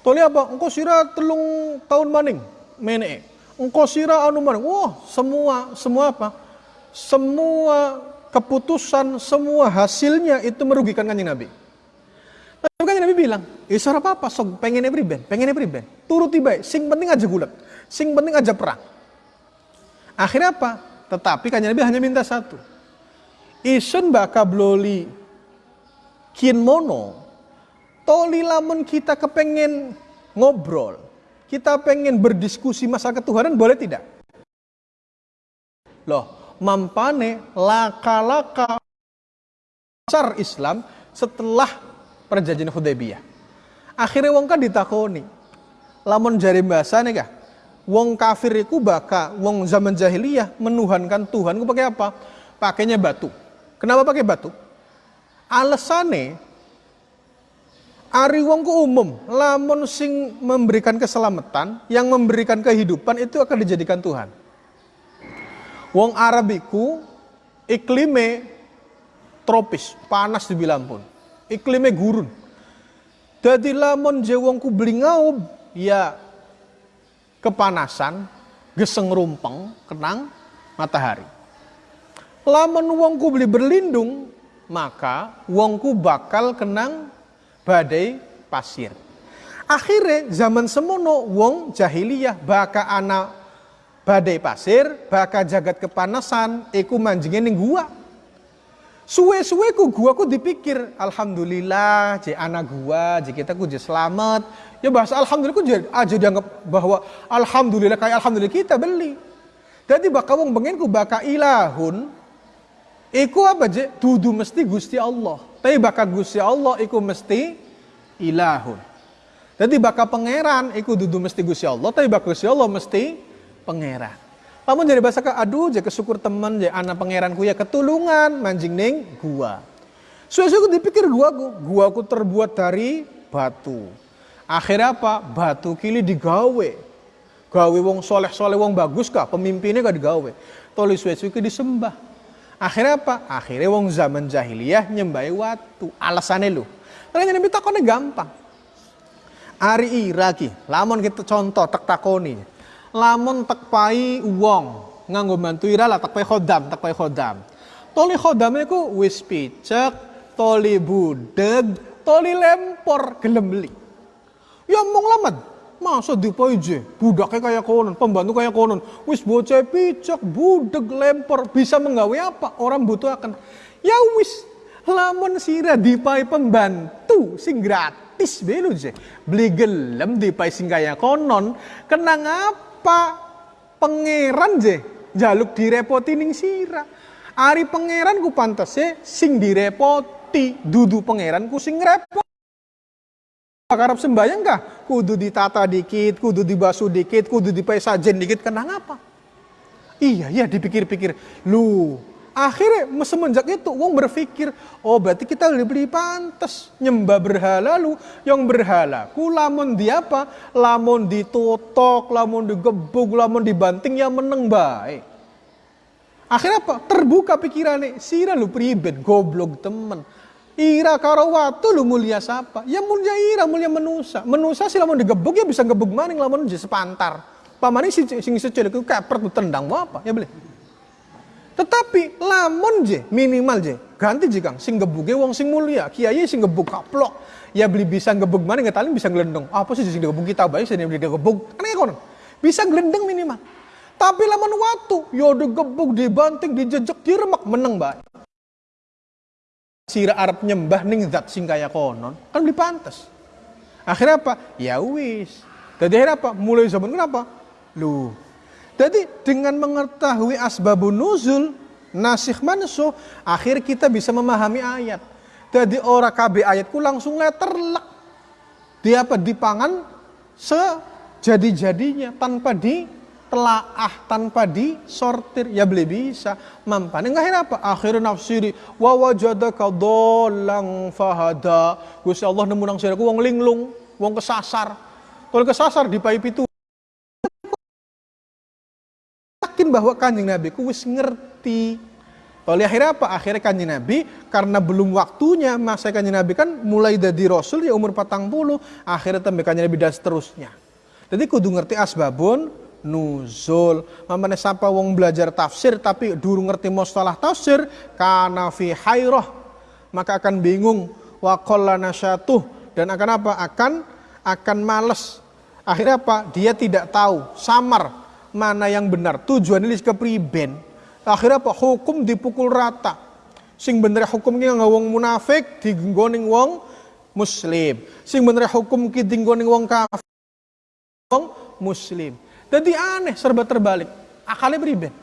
toli apa engko sira telung tahun maning mene engko sira anu maning wah semua semua apa semua keputusan semua hasilnya itu merugikan kanjeng Nabi tapi kan Nabi bilang, ya suara apa-apa, sok pengen priben, pengen priben. Turuti baik, sing penting aja gulat, sing penting aja perang. Akhirnya apa? Tetapi kan Nabi hanya minta satu. isun baka bloli kin mono toli lamun kita kepengen ngobrol kita pengen berdiskusi masalah ketuhanan boleh tidak? Loh mampane laka-laka besar Islam setelah perjanjian Hudaybiyah. Akhirnya wong kan ditakoni. Lamun jari bahasa nih kah? Wong kafir iku baka wong zaman jahiliyah menuhankan Tuhan ku pakai apa? Pakainya batu. Kenapa pakai batu? Alasannya Ari wong ku umum, lamun sing memberikan keselamatan, yang memberikan kehidupan itu akan dijadikan Tuhan. Wong Arabiku iklime tropis, panas di pun. Iklime gurun. Jadi lamun je wong ku ya kepanasan, geseng rumpeng, kenang matahari. Lamun wongku beli berlindung, maka wongku bakal kenang badai pasir. Akhirnya zaman semono wong jahiliyah baka ana badai pasir, baka jagat kepanasan, iku manjingin ning gua. Suwe-suwe ku gua ku dipikir, alhamdulillah je anak gua, je kita ku je selamat. Ya bahasa alhamdulillah ku je aja dianggap bahwa alhamdulillah kayak alhamdulillah kita beli. Jadi baka wong bengen ku baka ilahun, Iku apa je? Dudu mesti Gusti Allah. Tapi bakal Gusti Allah iku mesti ilahun. Jadi bakal pangeran iku dudu mesti Gusti Allah, tapi bakal Gusti Allah mesti pangeran. Namun jadi bahasa ke aduh jadi kesyukur teman jadi anak pangeranku ya ketulungan manjing ning gua. Suwe-suwe dipikir gua gua ku terbuat dari batu. Akhirnya apa? Batu kili digawe. Gawe wong soleh-soleh wong bagus kah? Pemimpinnya gak digawe. Toli suwe-suwe disembah. Akhirnya apa? Akhirnya wong zaman jahiliyah nyembah watu. Alasannya lu. Karena Nabi takonnya gampang. Ari iraki, lamun kita contoh tak takoni. Lamun tak pai wong nganggo bantu ira lah tak pai khodam, tak pai khodam. Toli khodamnya ku wis picek, toli budeg, toli lempor gelem Ya mong lamat, Masa je, budaknya kayak konon, pembantu kayak konon. Wis bocah picak, budek, lempar, bisa menggawe apa? Orang butuh akan. Ya wis, lamun sira dipai pembantu sing gratis belu je. Beli gelem dipai sing kaya konon, kenang apa? Pangeran je, jaluk direpoti ning sira. Ari pangeran ku pantas sing direpoti, dudu pangeran ku sing repot. Karap sembahyang kah? Kudu ditata dikit, kudu dibasuh dikit, kudu dipesajen dikit, kenang apa? Iya, iya dipikir-pikir. Lu, akhirnya semenjak itu wong berpikir, oh berarti kita lebih pantas nyembah berhala lu. Yang berhala, ku lamun di apa? Lamun ditotok, lamun digebuk, lamun dibanting yang meneng baik. Akhirnya apa? Terbuka pikirannya, sira lu pribet, goblok temen Ira karo watu lu mulia siapa? Ya mulia ira, mulia menusa. Menusa sih lamun digebuk ya bisa gebuk maning lamun jadi sepantar. Pamane sing sing secel iku kepret tendang apa? Ya boleh. Tetapi lamun je minimal je ganti je Kang sing gebuke wong sing mulia, kiai sing gebuk kaplok. Ya beli bisa gebuk maning ngetali bisa gelendong. Apa sih sing gebuk kita bae sing beli gebuk. Kan ya kono. Bisa gelendeng minimal. Tapi lamun watu, yo ya digebuk, dibanting, dijejek, diremek meneng bae sira Arab nyembah ning zat sing kaya konon kan beli pantas akhirnya apa? Ya wis. Jadi akhirnya apa? Mulai zaman kenapa? Lu. Jadi dengan mengetahui asbabun nuzul nasih mansuh akhir kita bisa memahami ayat. Jadi ora KB ayatku langsung letterlek. Di apa? Dipangan sejadi-jadinya tanpa di telaah tanpa disortir. Ya beli bisa. Mampan enggak apa? Akhir nafsiri wa wajadaka dolang fahada. Gusti Allah nemu nang siraku wong linglung wong kesasar. Kalau kesasar di pai pitu. Yakin bahwa kanjeng Nabi ku wis ngerti. Oleh akhirnya apa? Akhirnya kanjeng Nabi karena belum waktunya masa kanjeng Nabi kan mulai dari Rasul ya umur patang puluh. Akhirnya tambah kanjeng Nabi dan seterusnya. Jadi kudu ngerti asbabun nuzul. Mamane sapa wong belajar tafsir tapi dulu ngerti mustalah tafsir kana fi hairah maka akan bingung wa qallana dan akan apa? Akan akan males. Akhirnya apa? Dia tidak tahu, samar mana yang benar. Tujuan ini ke priben. Akhirnya apa? Hukum dipukul rata. Sing bener hukum ki wong munafik digenggoning wong muslim. Sing bener hukum ki digenggoning wong kafir wong muslim. Jadi aneh serba terbalik. Akalnya beriben.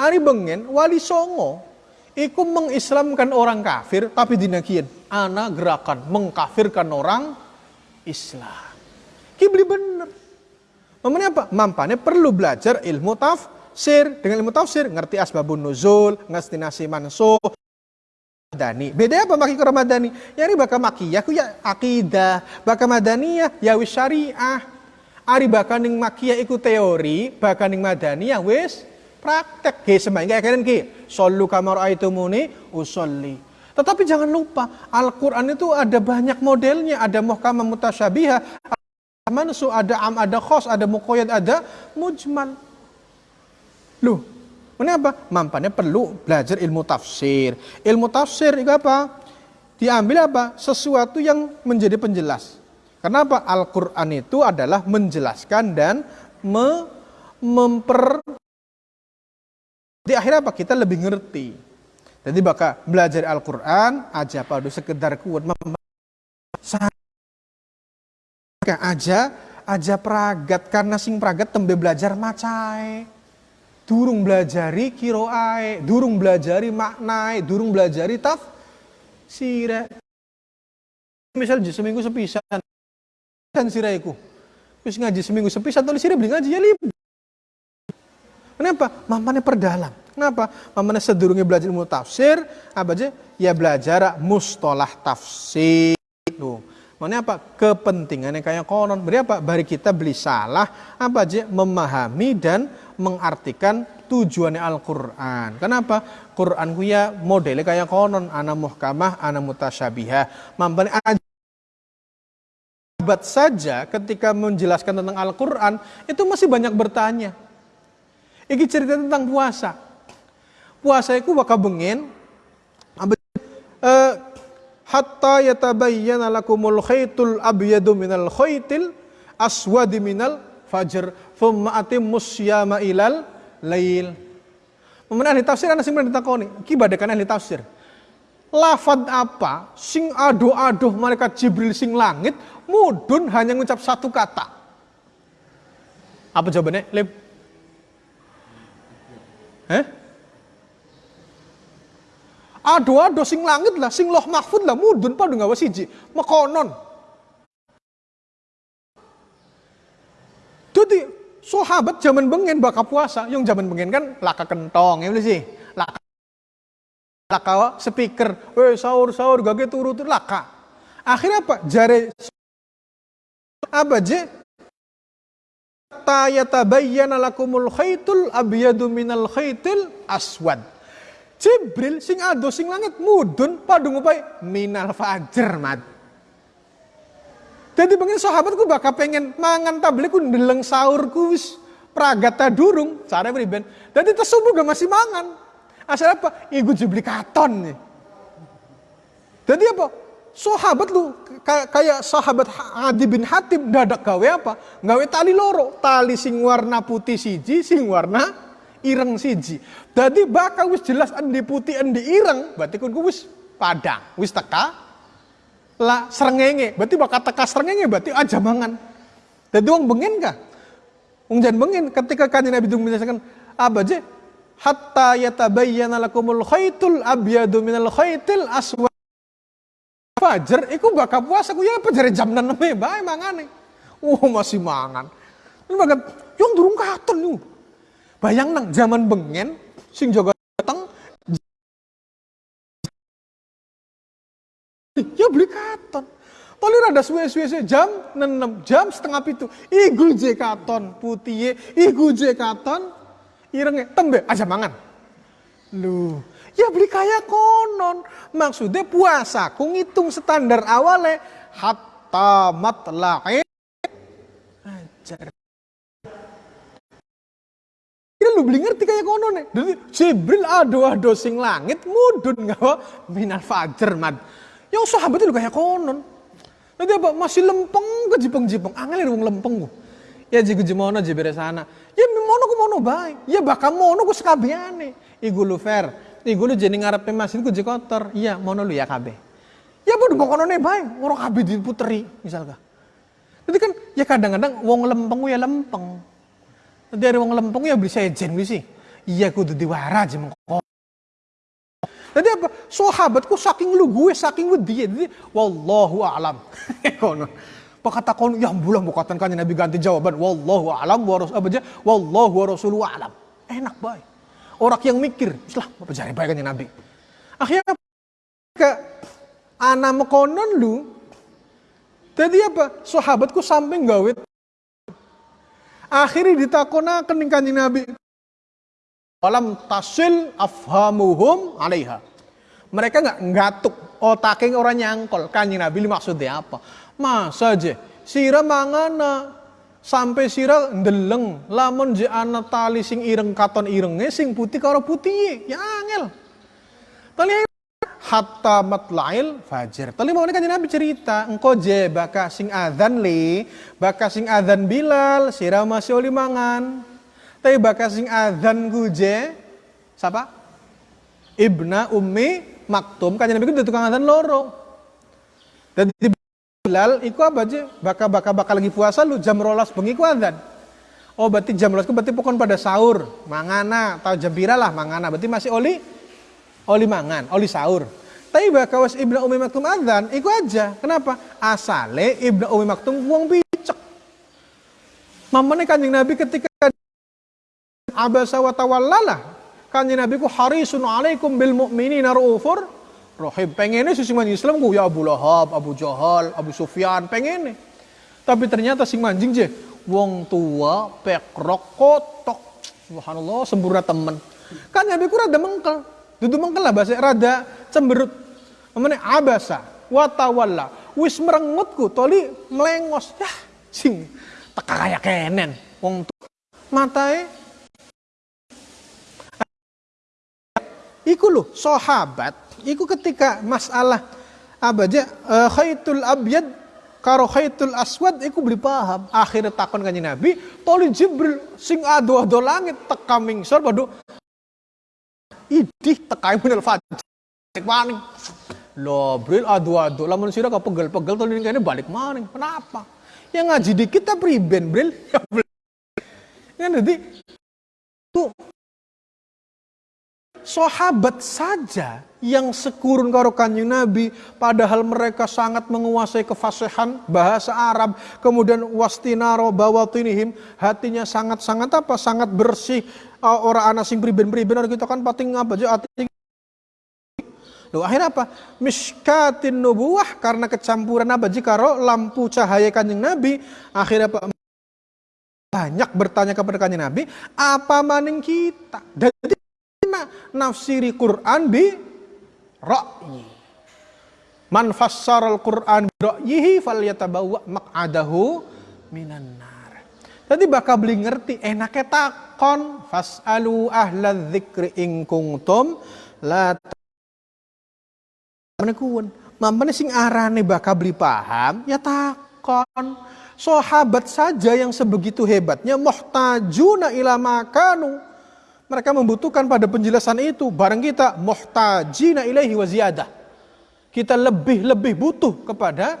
Ari bengen wali songo iku mengislamkan orang kafir tapi dinakian ana gerakan mengkafirkan orang Islam. Kibli bener. Mamanya apa? Mampane perlu belajar ilmu tafsir. Dengan ilmu tafsir ngerti asbabun nuzul, ngerti nasi mansuh, Madani. Beda apa maki Ramadhani? Ya ini baka makiyah ku ya akidah, baka madaniyah ya wis syariah. Ari baka ning makiyah iku teori, baka ning madaniyah wis praktek. Ge sembahyang kayak kalian ki. Sallu kama raaitumuni usolli. Tetapi jangan lupa, Al-Quran itu ada banyak modelnya. Ada muhkamah mutasyabihah, ada mansu, ada am, ada khos, ada mukoyad, ada mujmal. Loh, Kenapa? Mampannya perlu belajar ilmu tafsir. Ilmu tafsir itu apa? Diambil apa? Sesuatu yang menjadi penjelas. Kenapa? Al-Quran itu adalah menjelaskan dan me memper di akhir apa? Kita lebih ngerti. Jadi bakal belajar Al-Quran aja pada sekedar kuat aja aja pragat karena sing pragat tembe belajar macai durung belajari kiroae, durung belajari maknai, durung belajari taf sire. Misal seminggu sepisan, kan siraiku. Wis ngaji seminggu sepisan, tulis sire beli ngaji ya libur. Kenapa? Mamane perdalam. Kenapa? Mamane sedurungnya belajar ilmu tafsir, apa aja? Ya belajar mustolah tafsir. Loh. Mana apa? Kepentingannya kayak konon. Beri apa? Bari kita beli salah, apa aja? Memahami dan mengartikan tujuannya Al-Quran. Kenapa? Quran ku ya modelnya kayak konon. Ana muhkamah, ana mutasyabihah. Mampan Abat saja ketika menjelaskan tentang Al-Quran, itu masih banyak bertanya. Ini cerita tentang puasa. Puasa itu bakal bengin, uh, hatta yatabayyana lakumul khaytul abyadu minal khaytil aswadi minal fajr thumma atimmus syama ilal lail. Memen ahli tafsir ana sing ditakoni, ki badekan ahli tafsir. Lafad apa sing aduh-aduh malaikat Jibril sing langit mudun hanya ngucap satu kata. Apa jawabannya? Lip. Eh? Aduh-aduh sing langit lah, sing loh mahfud lah mudun padu ngawas siji. Mekonon. Jadi sahabat zaman bengen baka puasa, yang zaman bengen kan laka kentong ya sih. Laka laka speaker, weh sahur sahur gage turu laka. Akhirnya apa? Jare apa je? Ta yatabayyana lakumul khaytul abyadu minal khaytil aswad. Jibril sing ado sing langit mudun padu ngupai minal fajar mat. Jadi pengen sahabatku bakal pengen mangan tablik ku ndeleng sahurku wis pragata durung cara beriben. Jadi tersubur gak masih mangan. Asal apa? Iku jibli katon nih. Jadi apa? Sahabat lu kayak sahabat Adi bin Hatim dadak gawe apa? Gawe tali loro, tali sing warna putih siji, sing warna ireng siji. Jadi bakal wis jelas endi putih endi ireng, berarti kun wis padang, wis teka. Lah serengenge berarti bakal teka serengenge berarti aja mangan jadi uang bengen kah? Uang jangan bengen ketika kanjeng Nabi itu menjelaskan apa aja hatta yatabayyana lakumul khaytul abyadu minal khaytil aswad fajar iku bakal puasa ku ya apa jare jam 6 bae mangane oh masih mangan ini bagat yang durung katon yuk bayang nang zaman bengen sing jaga Ya beli katon. Paling ada suwe-suwe jam 6 jam setengah pitu. Igu je katon putih, igu je katon irenge tembe aja mangan. Lu, ya beli kaya konon. Maksudnya puasa ku ngitung standar awalnya hatta matla'i ajar. Kira lu beli ngerti kayak konon nih. Jadi Jibril ado-ado sing langit mudun ngawa minal fajar mad. Yang sahabat itu kayak konon. Nanti apa? Masih lempeng ke jipeng-jipeng. Angel wong lempeng ku. Ya jigu jimono jibere sana. Ya mono ku mono baik. Ya bakal mono ku sekabiane. Igu lu fair. Iku lu jeneng ngarepe masjid ku kotor. Iya, mono lu ya kabeh. Ya bodoh pokoke bae, ora kabeh diputeri misalkan. Jadi kan ya kadang-kadang wong lempeng ya lempeng. Nanti ada wong lempeng ya bisa ejen sih. Iya kudu diwara aja mengko. Jadi apa? Sahabatku saking lu gue saking wedi. Jadi wallahu a'lam. Kono. Pakata kon ya bulan bukatan kan Nabi ganti jawaban wallahu a'lam wa rasul apa aja wallahu wa a'lam. Enak baik. Orang yang mikir, islah apa jari baik kan Nabi. Akhirnya ke anak mekonon lu jadi apa? Sahabatku sampai gawe akhirnya ditakona kening kanjeng Nabi. Alam tasil afhamuhum alaiha. Mereka nggak ngatuk otaknya orang nyangkol. Kanjeng Nabi maksudnya apa? Masa aja sira mangana sampai sira ndeleng lamun je ana tali sing ireng katon irenge sing putih karo putih ya angel. Tali hatta matlail fajar. Tadi mau kan Nabi cerita, engkau je baka sing adzan li, baka sing adzan Bilal, sira masih oli mangan. Tapi baka sing adzan je, siapa? Ibna Ummi Maktum, kan Nabi itu tukang adzan loro. Dan di Bilal, iku apa aja? Baka baka baka lagi puasa lu jam rolas bengi ku adzan. Oh berarti jam rolas berarti pokoknya pada sahur, mangana, atau jam lah mangana, berarti masih oli oli mangan, oli sahur. Tapi bakawas Ibnu Umi Maktum adzan, iku aja. Kenapa? Asale Ibnu Umi Maktum wong bicek. Mamane Kanjeng Nabi ketika abasa wa tawallala. Kanjeng Nabi ku harisun alaikum bil mu'minina raufur rahim. Pengennya sisi man Islam ku ya Abu Lahab, Abu Jahal, Abu Sufyan, pengennya. Tapi ternyata sing manjing je wong tua pekrok kotok. Subhanallah sempurna temen. Kan Nabi ku rada mengkel. Dudu mengkel lah bahasa rada cemberut. Memene abasa watawalla. Wis merengutku toli melengos. Ya sing teka kayak kenen. Wong matae Iku loh sahabat, iku ketika masalah apa aja uh, khaitul abyad karo khaitul aswad iku beli paham. Akhirnya takon kanjeng Nabi, toli Jibril sing ado-ado langit teka mingsor waduh idih tekai minal fajr maning lo bril adu-adu lamun sira pegel-pegel tuh ini balik maning kenapa? Yang ngaji dikit kita priben bril. Kan jadi tuh sahabat saja yang sekurun karo kanjeng Nabi padahal mereka sangat menguasai kefasihan bahasa Arab kemudian wastinaro bawatinihim hatinya sangat-sangat apa sangat bersih uh, orang anak sing priben-priben kita kan pating apa aja Loh, akhirnya apa? Miskatin nubuah karena kecampuran apa jika lampu cahaya kanjeng Nabi akhirnya apa? Banyak bertanya kepada kanjeng Nabi, apa maning kita? Jadi nafsiri Quran bi ra'yi. Man al Quran bi ra'yihi falyatabawwa maq'adahu minan nar. Jadi bakal beli ngerti enaknya takon fasalu ahla dzikri in kuntum la menekuan. Mamane sing arane bakal beli paham ya takon. Sahabat saja yang sebegitu hebatnya muhtajuna ila makanu mereka membutuhkan pada penjelasan itu. Barang kita muhtajina ilaihi wa ziyadah. Kita lebih-lebih butuh kepada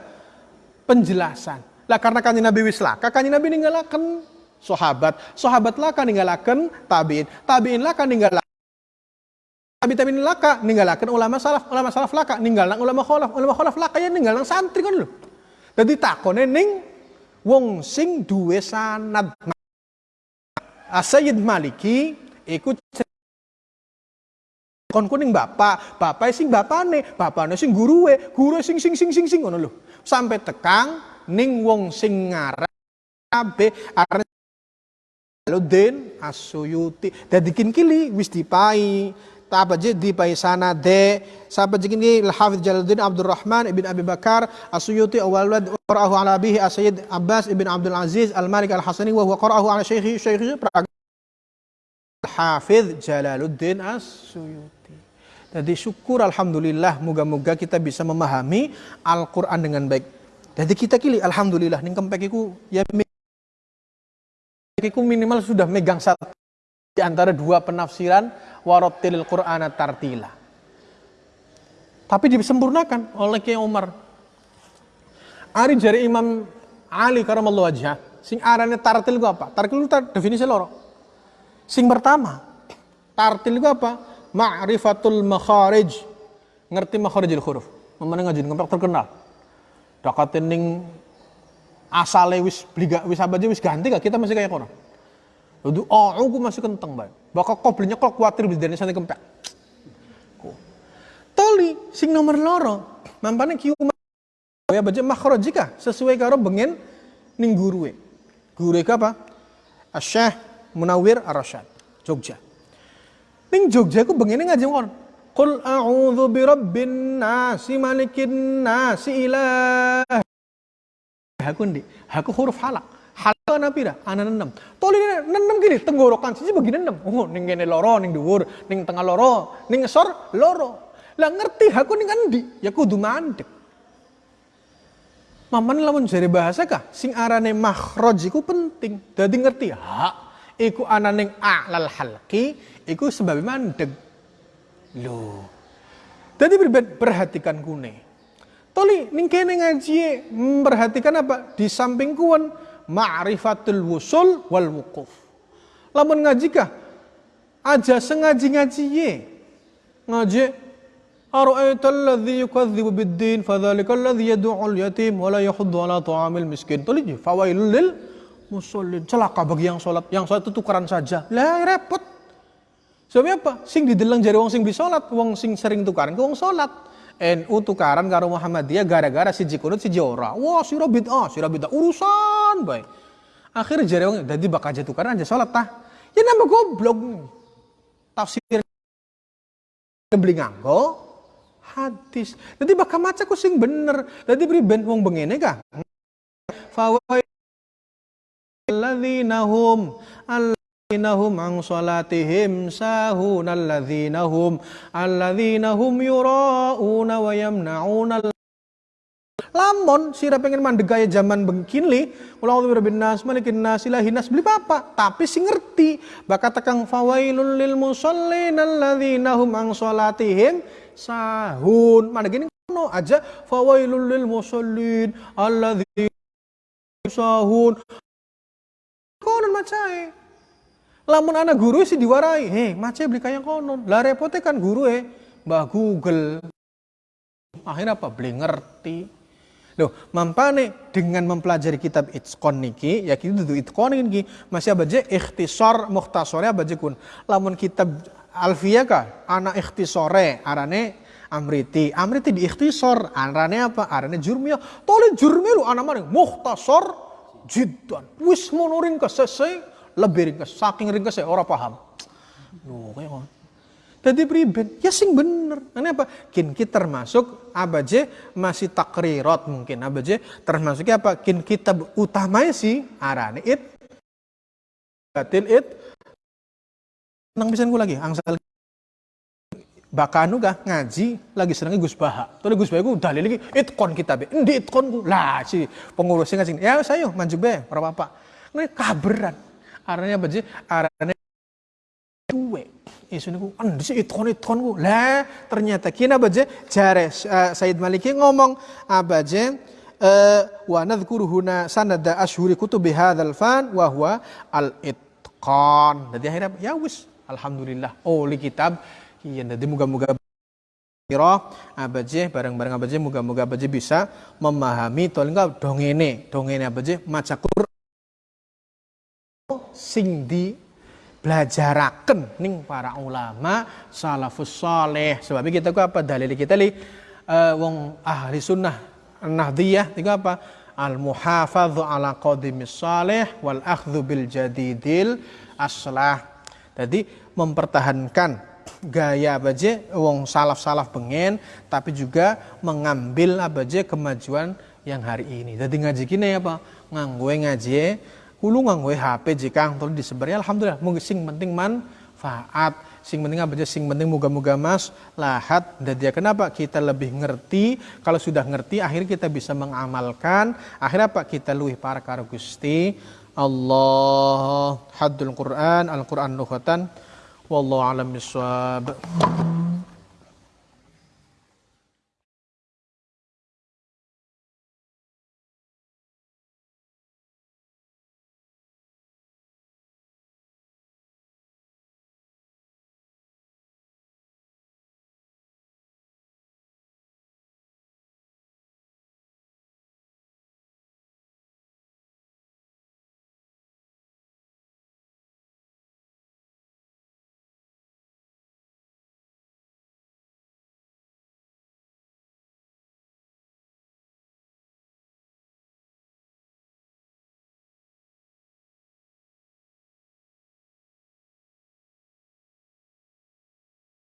penjelasan. Lah karena kanjeng Nabi wislaka, kanjeng Nabi ninggalakan sahabat. Sahabat laka ninggalakan tabiin. Tabiin laka ninggalakan Tabi tabiin laka ninggalakan ulama salaf, ulama salaf laka ninggalan ulama kholaf, ulama kholaf laka ya ninggalan santri kan lho. Jadi takone ning wong sing duwe sanad. Asyid Maliki Iku kon kuning bapak, bapak sing bapane, bapane sing guruwe, guru sing sing sing sing sing ngono lho. Sampai tekang ning wong sing ngaran abe arep Jaluddin Asyuyuti. Dadi kin kili wis dipai apa je di sana de sahabat jikin ni Al-Hafidh Jalaluddin Abdurrahman ibn Abi Bakar Asyuyuti awal wad qara'ahu ala bihi Abbas ibn Abdul Aziz Al-Malik Al-Hasani wa huwa qara'ahu ala syekhi syekhi Hafidh Jalaluddin As-Suyuti. Jadi syukur Alhamdulillah moga-moga kita bisa memahami Al-Quran dengan baik. Jadi kita kili Alhamdulillah nih kempekiku ya minimal sudah megang satu di antara dua penafsiran warotilil Qur'an tartila. Tapi disempurnakan oleh Kiai Umar. Ari jari Imam Ali karamallahu wajah, sing arane tartil ku apa? Tartil itu definisi loro. Sing pertama, tartil ku apa? Ma'rifatul makharij. Ngerti makharijil huruf. Memana ngajin ngempek terkenal. Dakatin ning asale wis bliga wis apa wis ganti gak kita masih kayak kono. Lalu oh aku masih kenteng bae. Bakal kok belinya kok kuatir bis dari sana kempek. Toli sing nomor loro mampane kiu ya baca makhraj jika sesuai karo bengen ning guruwe. Guruwe apa? Asyah Munawir Ar-Rasyad, Jogja. Ning Jogja ku bengene ngaji kon. Qul a'udzu birabbin nasi malikin nasi ilah. Haku ndi? Haku huruf halak. Halak ana pira? Ana enam. Toli enam gini tenggorokan siji begini enam. Oh ning kene loro ning dhuwur, ning tengah loro, ning ngesor loro. Lah ngerti haku ning endi? Ya kudu mandek. Maman lamun jare bahasa kah sing arane makhraj iku penting. Dadi ngerti hak iku ananing a'lal halqi iku sebab mandeg. Lho. Dadi perhatikan kune. Toli ning kene ngaji memperhatikan apa? Di samping kuan ma'rifatul wusul wal wukuf. Lamun ngaji kah? Aja sengaji ngaji ye. Ngaji أرأيت الذي يكذب بالدين فذلك الذي يدعو اليتيم ولا يحض على طعام المسكين tulis fawailul lil musallin celaka bagi yang sholat. Yang sholat itu tukaran saja. Lah repot. Sebabnya apa? Sing dideleng jari wong sing beli sholat wong sing sering tukaran ke wong sholat. NU tukaran karo Muhammadiyah gara-gara si jikunut si ora. Wah sira bid'ah sira bid'ah. Urusan baik akhirnya jari wong jadi bakal aja tukaran aja sholat tah. Ya nambah goblok. Tafsir beli nganggo hadis. Jadi bakal maca ku sing bener. Jadi beri ben wong bengene kah? Alladzina hum alladzina hum an salatihim sahun alladzina hum alladzina hum yura'una wa yamna'una Lamun sira pengen mandeg gaya zaman bengkini, ulang tuh bin nas, malikin nas, nas, beli apa? Tapi si ngerti, bakal tekang fawailul lil musallin alladzina hum ang salatihim sahun. Gini kono aja fawailul lil musallin alladzi sahun. Konon macai. Lamun anak guru sih diwarai, heh macai beli kayak konon. Lah repotnya kan guru eh, mbah Google. Akhirnya apa? Beli ngerti. Loh, mampane dengan mempelajari kitab Itqon niki, ya kita itu Itqon niki masih abaje ikhtisar mukhtasore abaje kun. Lamun kitab Alfiyah kah? Anak ikhtisore, arane Amriti. Amriti di ikhtisor, arane apa? Arane jurmiyah. Tole jurmiyah lu anak mana? Mukhtasar jiddan. Wis mono ringkas selesai, lebih ringkas. Saking ringkas saya orang paham. Loh, kayak apa? Jadi priben, ya sing bener. Ini apa? Kin kita termasuk abaje masih takrirat mungkin abaje termasuknya apa? Kin kitab utamanya sih arane it batil it nang bisa lagi angsal bakanu kah ngaji lagi seneng Gus Baha. Tuh Gus Baha ku dalil lagi itkon kitab. Endi itkon ku? Lah si pengurusnya ngaji. Ya saya manjuk be ora apa. Ini kaberan. Arane apa sih? Arane. Isu niku endi sih itkon itkon ku? Lah ternyata kina apa jare uh, Said Maliki ngomong apa je uh, wa huna sanada ashhuri kutubi hadzal fan wa huwa al itqan. Jadi akhirnya ya wis Alhamdulillah. Oh, li kitab iya jadi moga-moga kira abaje bareng-bareng abaje moga-moga abaje bisa memahami to enggak dongene dongene abaje maca Quran sing di belajaraken ning para ulama salafus saleh. Sebab kita ku apa dalil kita li uh, wong ahli sunnah nahdiyah itu apa? Al muhafadhu ala qadimis salih wal akhdhu bil jadidil aslah. Jadi mempertahankan gaya aja wong salaf-salaf pengen tapi juga mengambil aja kemajuan yang hari ini. Jadi ngaji kini apa? Nganggue ngaji hulu nganggue HP jika terus disebar ya alhamdulillah mungkin sing penting manfaat. Sing penting apa aja sing penting muga-muga mas lahat. Dan dia kenapa kita lebih ngerti? Kalau sudah ngerti akhirnya kita bisa mengamalkan. Akhirnya apa? Kita luih para karo Gusti Allah. Haddul Quran al-Quran lughatan wallahu alam bisawab